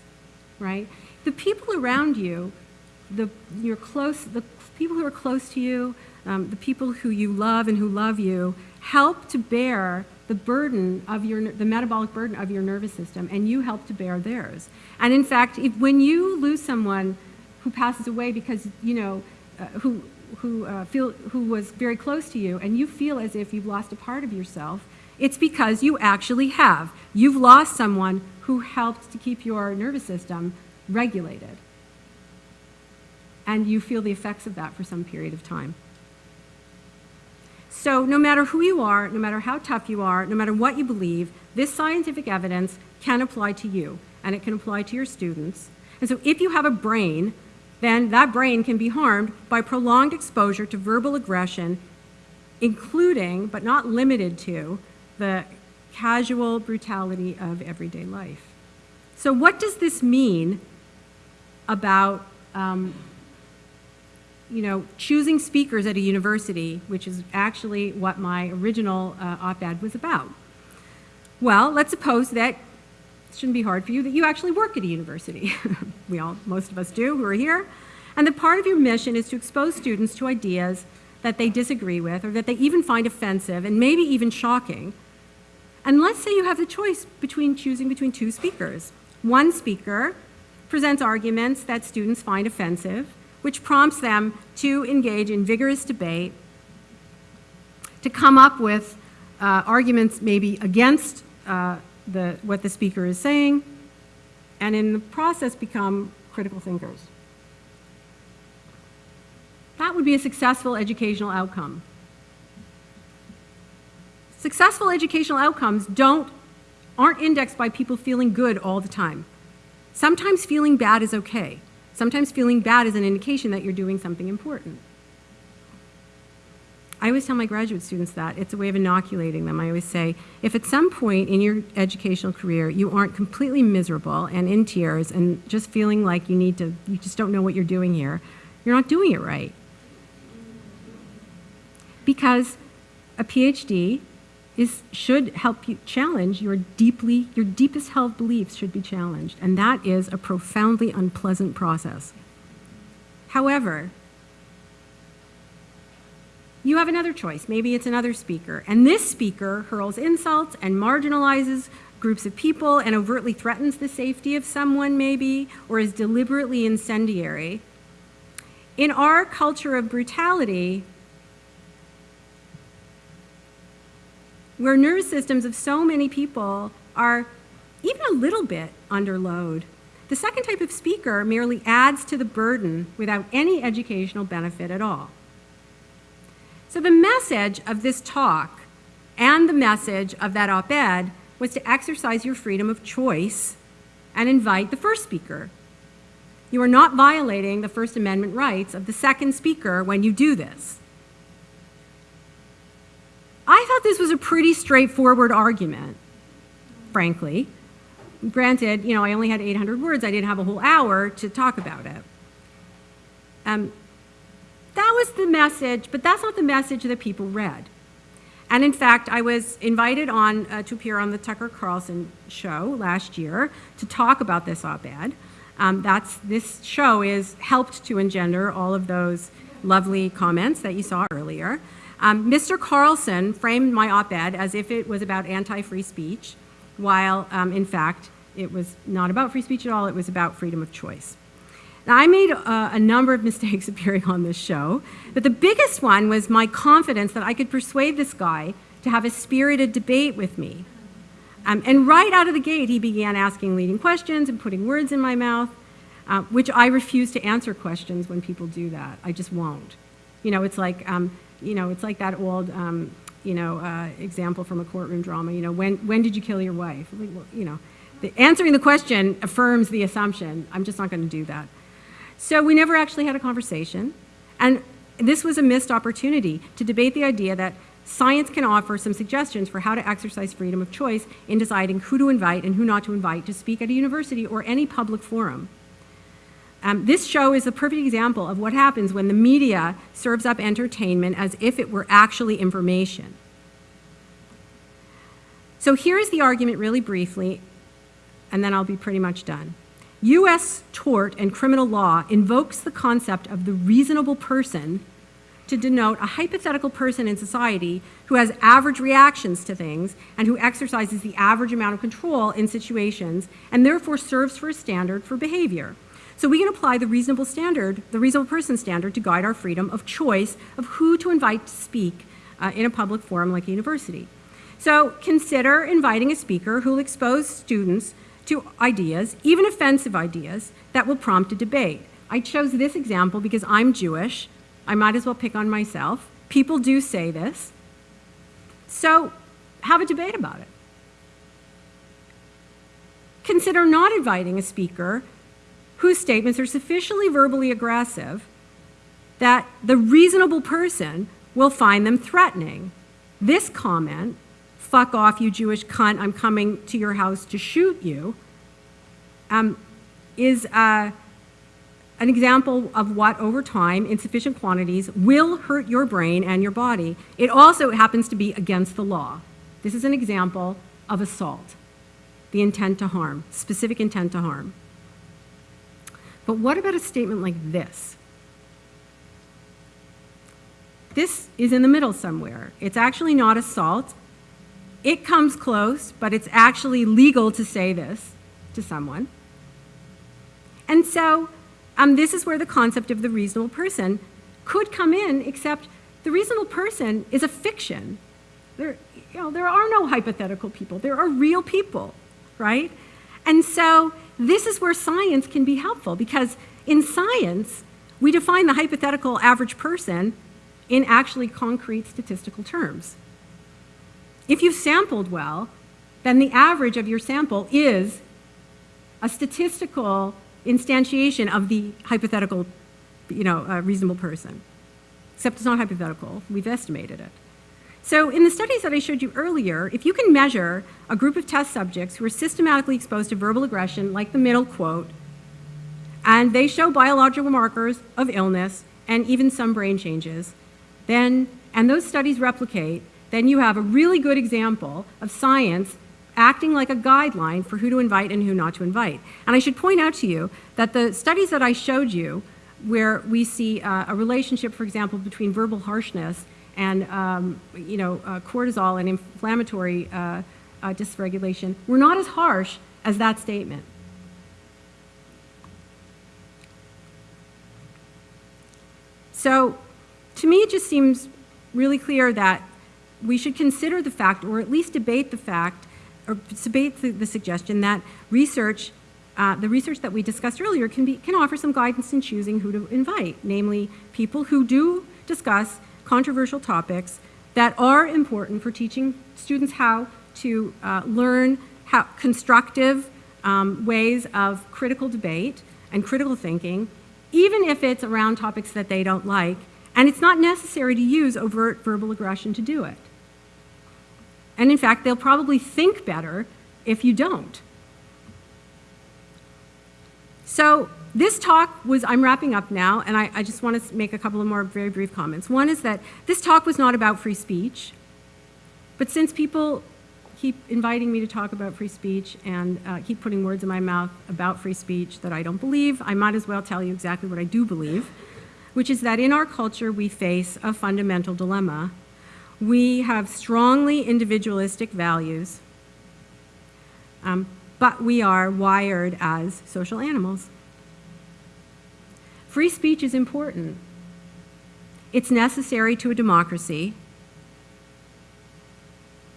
right? The people around you, the, your close, the people who are close to you, um, the people who you love and who love you, help to bear the burden of your, the metabolic burden of your nervous system, and you help to bear theirs. And in fact, if, when you lose someone who passes away because, you know, uh, who, who, uh, feel, who was very close to you, and you feel as if you've lost a part of yourself, it's because you actually have. You've lost someone who helped to keep your nervous system regulated. And you feel the effects of that for some period of time. So no matter who you are, no matter how tough you are, no matter what you believe, this scientific evidence can apply to you, and it can apply to your students. And so if you have a brain, then that brain can be harmed by prolonged exposure to verbal aggression, including, but not limited to, the casual brutality of everyday life. So what does this mean about um, you know, choosing speakers at a university, which is actually what my original uh, op-ed was about? Well, let's suppose that shouldn't be hard for you that you actually work at a university. we all, most of us do who are here. And the part of your mission is to expose students to ideas that they disagree with or that they even find offensive and maybe even shocking. And let's say you have the choice between choosing between two speakers. One speaker presents arguments that students find offensive, which prompts them to engage in vigorous debate, to come up with uh, arguments maybe against uh, the, what the speaker is saying, and in the process become critical thinkers. That would be a successful educational outcome. Successful educational outcomes don't, aren't indexed by people feeling good all the time. Sometimes feeling bad is okay. Sometimes feeling bad is an indication that you're doing something important. I always tell my graduate students that. It's a way of inoculating them. I always say, if at some point in your educational career you aren't completely miserable and in tears and just feeling like you need to, you just don't know what you're doing here, you're not doing it right. Because a PhD is, should help you challenge your deeply, your deepest held beliefs should be challenged. And that is a profoundly unpleasant process. However, you have another choice. Maybe it's another speaker. And this speaker hurls insults and marginalizes groups of people and overtly threatens the safety of someone, maybe, or is deliberately incendiary. In our culture of brutality, where nervous systems of so many people are even a little bit under load, the second type of speaker merely adds to the burden without any educational benefit at all. So the message of this talk and the message of that op-ed was to exercise your freedom of choice and invite the first speaker. You are not violating the First Amendment rights of the second speaker when you do this. I thought this was a pretty straightforward argument, frankly. Granted, you know, I only had 800 words. I didn't have a whole hour to talk about it. Um, that was the message, but that's not the message that people read. And in fact, I was invited on uh, to appear on the Tucker Carlson show last year to talk about this op-ed. Um, that's this show is helped to engender all of those lovely comments that you saw earlier. Um, Mr. Carlson framed my op-ed as if it was about anti-free speech, while um, in fact it was not about free speech at all. It was about freedom of choice. Now, I made uh, a number of mistakes appearing on this show, but the biggest one was my confidence that I could persuade this guy to have a spirited debate with me. Um, and right out of the gate, he began asking leading questions and putting words in my mouth, uh, which I refuse to answer questions when people do that. I just won't. You know, it's like, um, you know, it's like that old, um, you know, uh, example from a courtroom drama. You know, when when did you kill your wife? Like, well, you know, the, answering the question affirms the assumption. I'm just not going to do that. So we never actually had a conversation. And this was a missed opportunity to debate the idea that science can offer some suggestions for how to exercise freedom of choice in deciding who to invite and who not to invite to speak at a university or any public forum. Um, this show is a perfect example of what happens when the media serves up entertainment as if it were actually information. So here's the argument really briefly, and then I'll be pretty much done. U.S. tort and criminal law invokes the concept of the reasonable person to denote a hypothetical person in society who has average reactions to things and who exercises the average amount of control in situations and therefore serves for a standard for behavior. So we can apply the reasonable standard, the reasonable person standard, to guide our freedom of choice of who to invite to speak uh, in a public forum like a university. So consider inviting a speaker who will expose students to ideas, even offensive ideas, that will prompt a debate. I chose this example because I'm Jewish. I might as well pick on myself. People do say this. So have a debate about it. Consider not inviting a speaker whose statements are sufficiently verbally aggressive that the reasonable person will find them threatening. This comment fuck off, you Jewish cunt, I'm coming to your house to shoot you, um, is uh, an example of what, over time, in sufficient quantities, will hurt your brain and your body. It also happens to be against the law. This is an example of assault, the intent to harm, specific intent to harm. But what about a statement like this? This is in the middle somewhere. It's actually not assault. It comes close, but it's actually legal to say this to someone. And so um, this is where the concept of the reasonable person could come in, except the reasonable person is a fiction. There, you know, there are no hypothetical people. There are real people, right? And so this is where science can be helpful because in science, we define the hypothetical average person in actually concrete statistical terms. If you've sampled well, then the average of your sample is a statistical instantiation of the hypothetical, you know, uh, reasonable person. Except it's not hypothetical, we've estimated it. So in the studies that I showed you earlier, if you can measure a group of test subjects who are systematically exposed to verbal aggression, like the middle quote, and they show biological markers of illness and even some brain changes, then, and those studies replicate, then you have a really good example of science acting like a guideline for who to invite and who not to invite. And I should point out to you that the studies that I showed you, where we see uh, a relationship, for example, between verbal harshness and um, you know, uh, cortisol and inflammatory uh, uh, dysregulation, were not as harsh as that statement. So to me, it just seems really clear that we should consider the fact, or at least debate the fact, or debate the, the suggestion that research, uh, the research that we discussed earlier, can, be, can offer some guidance in choosing who to invite, namely people who do discuss controversial topics that are important for teaching students how to uh, learn how constructive um, ways of critical debate and critical thinking, even if it's around topics that they don't like, and it's not necessary to use overt verbal aggression to do it. And in fact, they'll probably think better if you don't. So this talk was, I'm wrapping up now, and I, I, just want to make a couple of more very brief comments. One is that this talk was not about free speech, but since people keep inviting me to talk about free speech and uh, keep putting words in my mouth about free speech that I don't believe, I might as well tell you exactly what I do believe, which is that in our culture we face a fundamental dilemma. We have strongly individualistic values, um, but we are wired as social animals. Free speech is important. It's necessary to a democracy.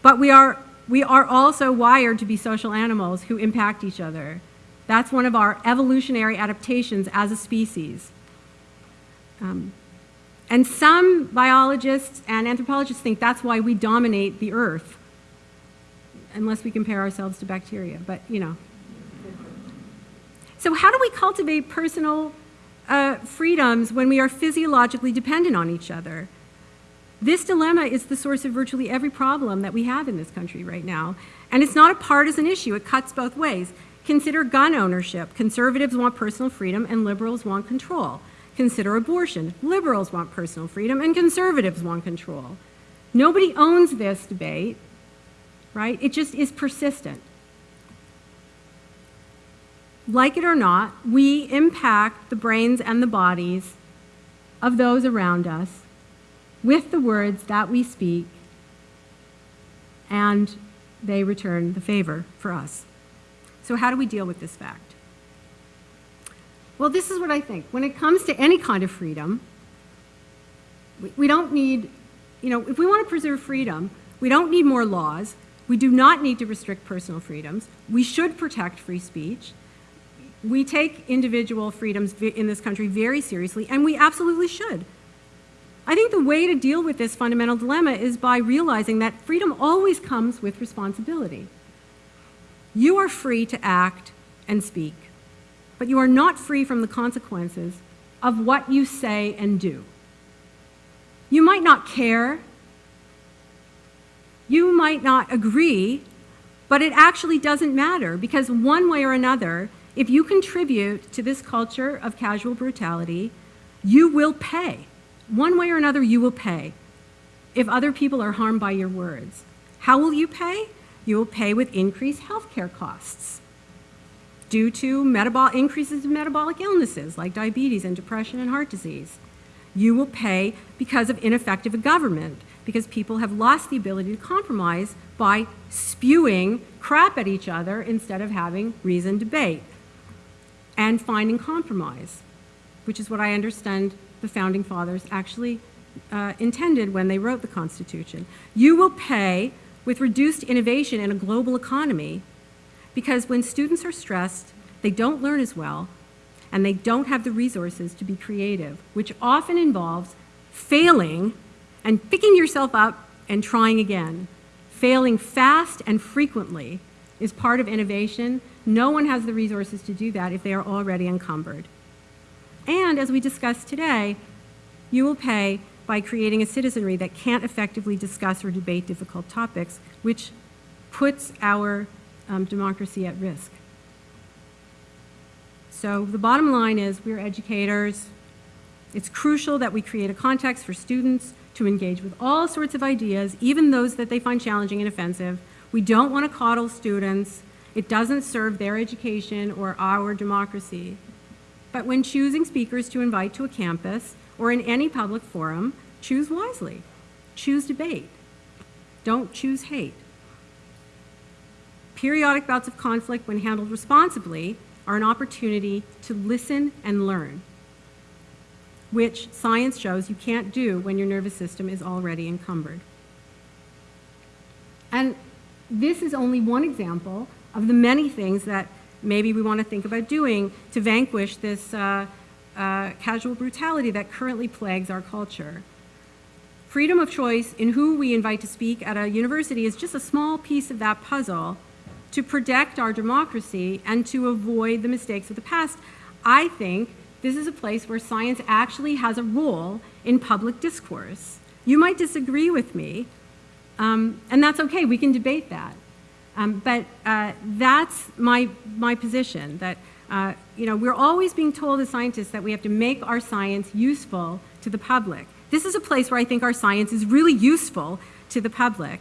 But we are, we are also wired to be social animals who impact each other. That's one of our evolutionary adaptations as a species. Um, and some biologists and anthropologists think that's why we dominate the earth, unless we compare ourselves to bacteria, but you know. So how do we cultivate personal uh, freedoms when we are physiologically dependent on each other? This dilemma is the source of virtually every problem that we have in this country right now. And it's not a partisan issue, it cuts both ways. Consider gun ownership. Conservatives want personal freedom and liberals want control. Consider abortion. Liberals want personal freedom and conservatives want control. Nobody owns this debate, right? It just is persistent. Like it or not, we impact the brains and the bodies of those around us with the words that we speak, and they return the favor for us. So how do we deal with this fact? Well, this is what I think. When it comes to any kind of freedom, we, we don't need, you know, if we want to preserve freedom, we don't need more laws. We do not need to restrict personal freedoms. We should protect free speech. We take individual freedoms in this country very seriously, and we absolutely should. I think the way to deal with this fundamental dilemma is by realizing that freedom always comes with responsibility. You are free to act and speak but you are not free from the consequences of what you say and do. You might not care, you might not agree, but it actually doesn't matter because one way or another, if you contribute to this culture of casual brutality, you will pay. One way or another, you will pay if other people are harmed by your words. How will you pay? You will pay with increased healthcare costs due to metabolic increases in metabolic illnesses like diabetes and depression and heart disease. You will pay because of ineffective government, because people have lost the ability to compromise by spewing crap at each other instead of having reasoned debate and finding compromise, which is what I understand the founding fathers actually uh, intended when they wrote the Constitution. You will pay with reduced innovation in a global economy because when students are stressed, they don't learn as well and they don't have the resources to be creative, which often involves failing and picking yourself up and trying again. Failing fast and frequently is part of innovation. No one has the resources to do that if they are already encumbered. And as we discussed today, you will pay by creating a citizenry that can't effectively discuss or debate difficult topics, which puts our um, democracy at risk. So the bottom line is we're educators. It's crucial that we create a context for students to engage with all sorts of ideas, even those that they find challenging and offensive. We don't want to coddle students. It doesn't serve their education or our democracy. But when choosing speakers to invite to a campus or in any public forum, choose wisely. Choose debate. Don't choose hate. Periodic bouts of conflict, when handled responsibly, are an opportunity to listen and learn, which science shows you can't do when your nervous system is already encumbered. And this is only one example of the many things that maybe we want to think about doing to vanquish this uh, uh, casual brutality that currently plagues our culture. Freedom of choice in who we invite to speak at a university is just a small piece of that puzzle to protect our democracy and to avoid the mistakes of the past. I think this is a place where science actually has a role in public discourse. You might disagree with me, um, and that's okay, we can debate that. Um, but uh, that's my, my position, that uh, you know, we're always being told as scientists that we have to make our science useful to the public. This is a place where I think our science is really useful to the public.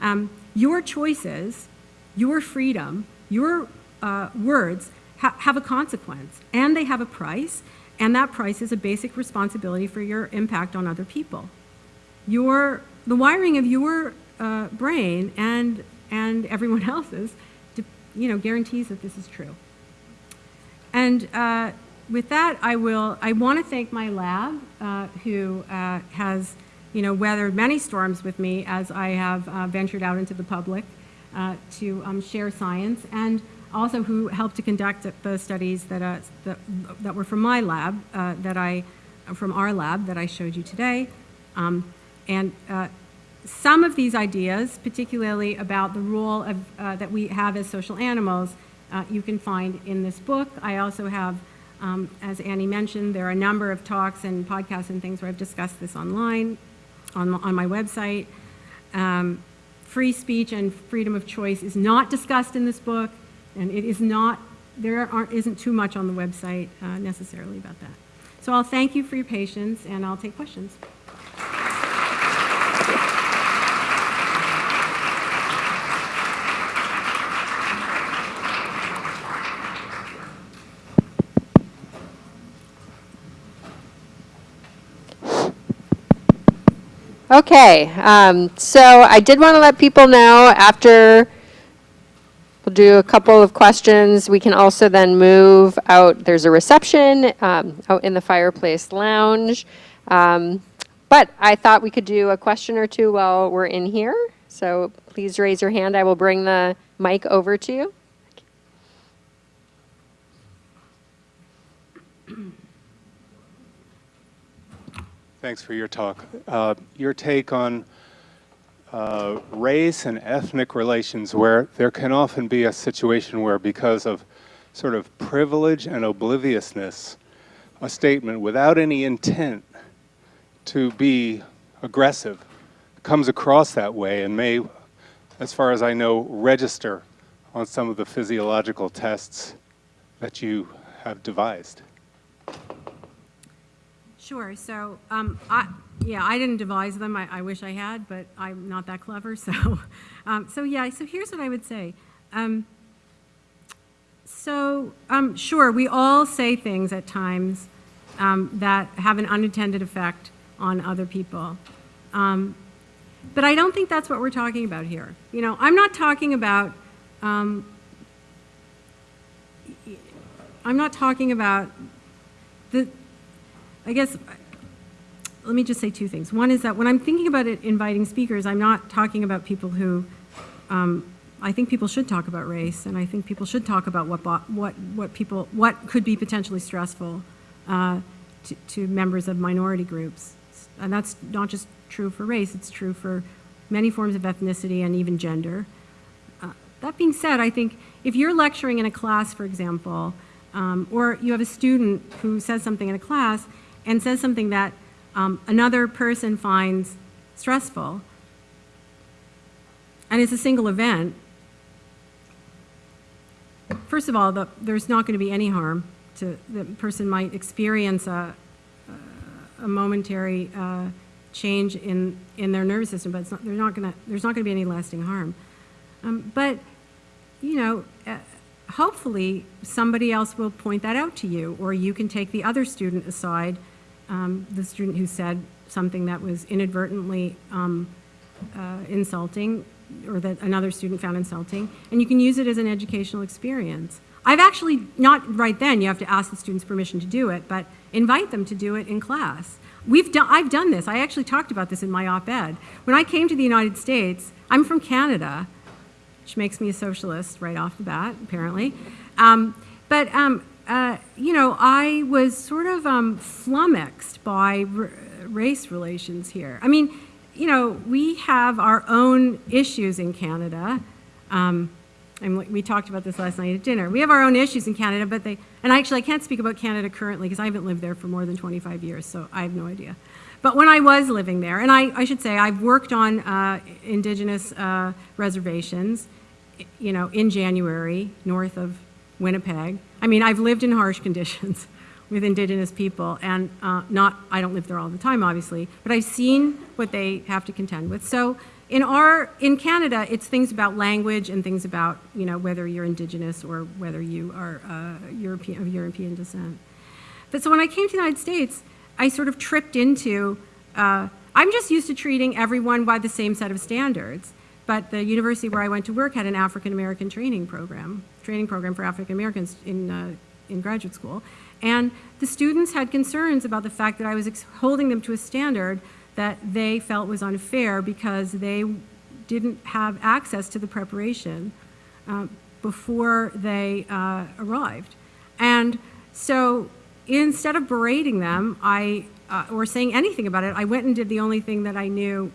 Um, your choices your freedom, your uh, words ha have a consequence and they have a price, and that price is a basic responsibility for your impact on other people. Your, the wiring of your uh, brain and, and everyone else's you know, guarantees that this is true. And uh, with that, I will, I want to thank my lab uh, who uh, has, you know, weathered many storms with me as I have uh, ventured out into the public uh, to um, share science, and also who helped to conduct the studies that, uh, that, that, were from my lab, that I, from our lab that I showed you today. Um, and some of these ideas, particularly about the role of, uh, that we have as social animals, uh, you can find in this book. I also have, um, as Annie mentioned, there are a number of talks and podcasts and things where I've discussed this online on, on my website. Um, free speech and freedom of choice is not discussed in this book, and it is not, there aren't, isn't too much on the website uh, necessarily about that. So I'll thank you for your patience, and I'll take questions. Okay, um, so I did want to let people know after we'll do a couple of questions. We can also then move out. There's a reception um, out in the fireplace lounge. Um, but I thought we could do a question or two while we're in here. So please raise your hand. I will bring the mic over to you. Thanks for your talk. Uh, your take on uh, race and ethnic relations where there can often be a situation where because of sort of privilege and obliviousness, a statement without any intent to be aggressive comes across that way and may, as far as I know, register on some of the physiological tests that you have devised. Sure. So, um, I, yeah, I didn't devise them. I, I, wish I had, but I'm not that clever. So, um, so yeah. So here's what I would say. Um, so, um, sure, we all say things at times um, that have an unintended effect on other people. Um, but I don't think that's what we're talking about here. You know, I'm not talking about, I'm not talking about the, I guess, let me just say two things. One is that when I'm thinking about it, inviting speakers, I'm not talking about people who, um, I think people should talk about race, and I think people should talk about what, what, what people, what could be potentially stressful uh, to, to members of minority groups. And that's not just true for race, it's true for many forms of ethnicity and even gender. Uh, that being said, I think if you're lecturing in a class, for example, um, or you have a student who says something in a class and says something that um, another person finds stressful, and it's a single event, first of all, the, there's not going to be any harm to the person might experience a, a momentary uh, change in, in their nervous system, but not, they're not gonna, there's not going to be any lasting harm. Um, but, you know, uh, hopefully somebody else will point that out to you, or you can take the other student aside, um, the student who said something that was inadvertently um, uh, insulting, or that another student found insulting, and you can use it as an educational experience. I've actually, not right then, you have to ask the students permission to do it, but invite them to do it in class. We've done, I've done this. I actually talked about this in my op-ed. When I came to the United States, I'm from Canada, which makes me a socialist right off the bat, apparently. Um, but, um, uh, you know, I was sort of um, flummoxed by race relations here. I mean, you know, we have our own issues in Canada. Um, and we- we talked about this last night at dinner. We have our own issues in Canada, but they, and actually I can't speak about Canada currently because I haven't lived there for more than 25 years, so I have no idea. But when I was living there, and I, I should say I've worked on uh, indigenous uh, reservations, you know, in January, north of Winnipeg. I mean, I've lived in harsh conditions with indigenous people, and uh, not, I don't live there all the time, obviously, but I've seen what they have to contend with. So in our, in Canada, it's things about language and things about, you know, whether you're indigenous or whether you are uh, European, of European descent. But so when I came to the United States, I sort of tripped into, uh, I'm just used to treating everyone by the same set of standards. But the university where I went to work had an African American training program, training program for African Americans in, uh, in graduate school. And the students had concerns about the fact that I was holding them to a standard that they felt was unfair because they didn't have access to the preparation um, before they uh, arrived. And so instead of berating them, I, uh, or saying anything about it, I went and did the only thing that I knew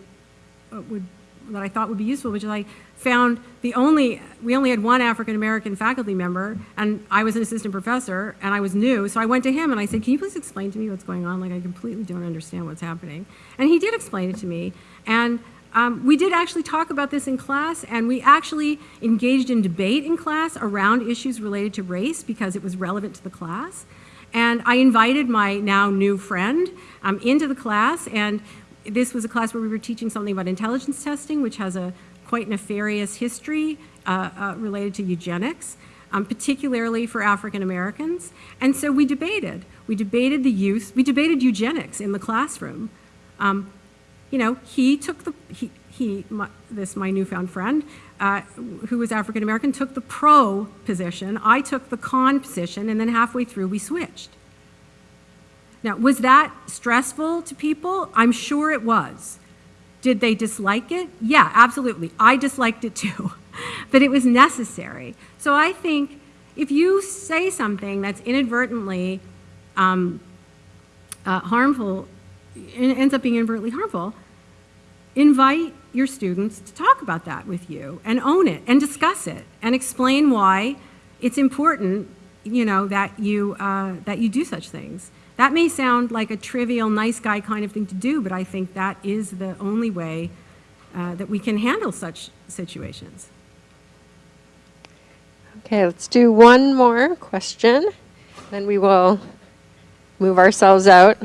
uh, would, that I thought would be useful, which is I found the only, we only had one African American faculty member, and I was an assistant professor, and I was new, so I went to him and I said, can you please explain to me what's going on? Like, I completely don't understand what's happening. And he did explain it to me, and um, we did actually talk about this in class, and we actually engaged in debate in class around issues related to race because it was relevant to the class. And I invited my now new friend um, into the class, and this was a class where we were teaching something about intelligence testing, which has a quite nefarious history uh, uh, related to eugenics, um, particularly for African Americans. And so we debated. We debated the use, we debated eugenics in the classroom. Um, you know, he took the, he, he my, this, my newfound friend, uh, who was African American, took the pro position. I took the con position, and then halfway through, we switched. Now, was that stressful to people? I'm sure it was. Did they dislike it? Yeah, absolutely. I disliked it too. but it was necessary. So I think if you say something that's inadvertently um, uh, harmful, it ends up being inadvertently harmful, invite your students to talk about that with you and own it and discuss it and explain why it's important, you know, that you, uh, that you do such things. That may sound like a trivial, nice guy kind of thing to do, but I think that is the only way uh, that we can handle such situations. Okay, let's do one more question, then we will move ourselves out.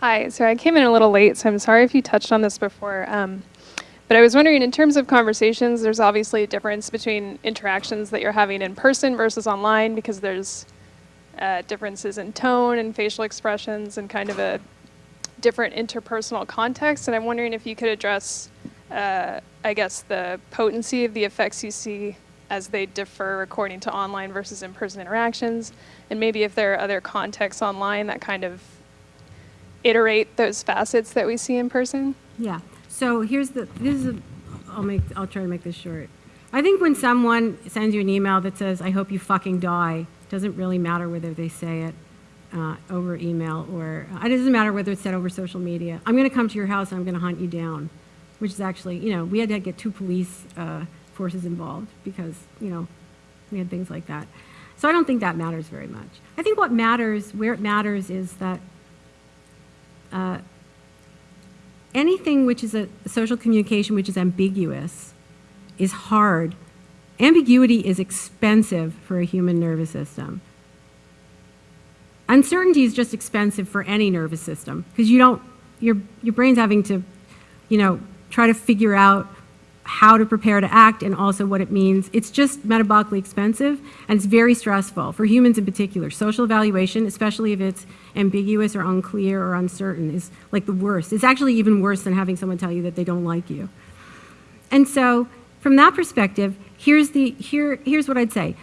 Hi, so I came in a little late, so I'm sorry if you touched on this before. Um, But I was wondering, in terms of conversations, there's obviously a difference between interactions that you're having in person versus online because there's uh, differences in tone and facial expressions and kind of a different interpersonal context. And I'm wondering if you could address, uh, I guess, the potency of the effects you see as they differ according to online versus in-person interactions, and maybe if there are other contexts online that kind of iterate those facets that we see in person. Yeah. So here's the, this is, a, I'll make, I'll try to make this short. I think when someone sends you an email that says, I hope you fucking die, it doesn't really matter whether they say it uh, over email or, uh, it doesn't matter whether it's said over social media. I'm going to come to your house and I'm going to hunt you down, which is actually, you know, we had to get two police uh, forces involved because, you know, we had things like that. So I don't think that matters very much. I think what matters, where it matters is that uh, anything which is a social communication which is ambiguous is hard. Ambiguity is expensive for a human nervous system. Uncertainty is just expensive for any nervous system because you don't, your, your brain's having to, you know, try to figure out how to prepare to act and also what it means. It's just metabolically expensive and it's very stressful for humans in particular. Social evaluation, especially if it's ambiguous or unclear or uncertain, is like the worst. It's actually even worse than having someone tell you that they don't like you. And so, from that perspective, here's, the, here, here's what I'd say.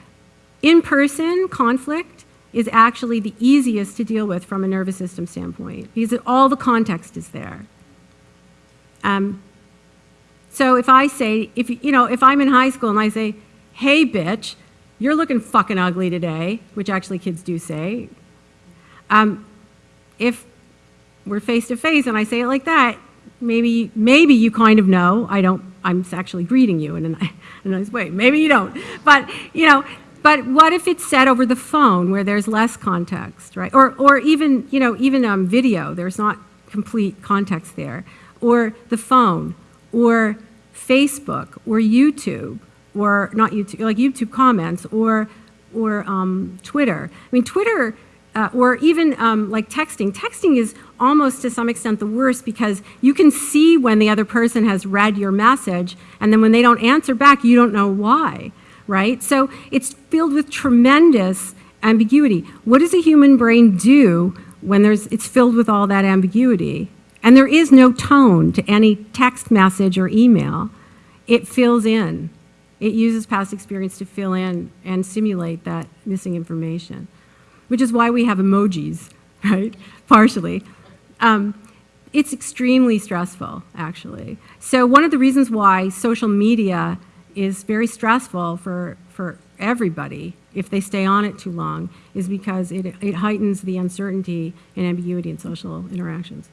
In-person conflict is actually the easiest to deal with from a nervous system standpoint because all the context is there. Um, so if I say, if you know, if I'm in high school and I say, "Hey, bitch, you're looking fucking ugly today," which actually kids do say. Um, if we're face to face and I say it like that, maybe maybe you kind of know I don't. I'm actually greeting you in a, in a nice way. Maybe you don't, but you know. But what if it's said over the phone where there's less context, right? Or or even you know even um, video. There's not complete context there. Or the phone or Facebook or YouTube or not YouTube, like YouTube comments or, or um, Twitter. I mean, Twitter uh, or even um, like texting. Texting is almost to some extent the worst because you can see when the other person has read your message and then when they don't answer back, you don't know why, right? So it's filled with tremendous ambiguity. What does a human brain do when there's, it's filled with all that ambiguity? And there is no tone to any text message or email. It fills in. It uses past experience to fill in and simulate that missing information, which is why we have emojis, right? Partially. Um, it's extremely stressful, actually. So one of the reasons why social media is very stressful for, for everybody if they stay on it too long is because it, it heightens the uncertainty and ambiguity in social interactions.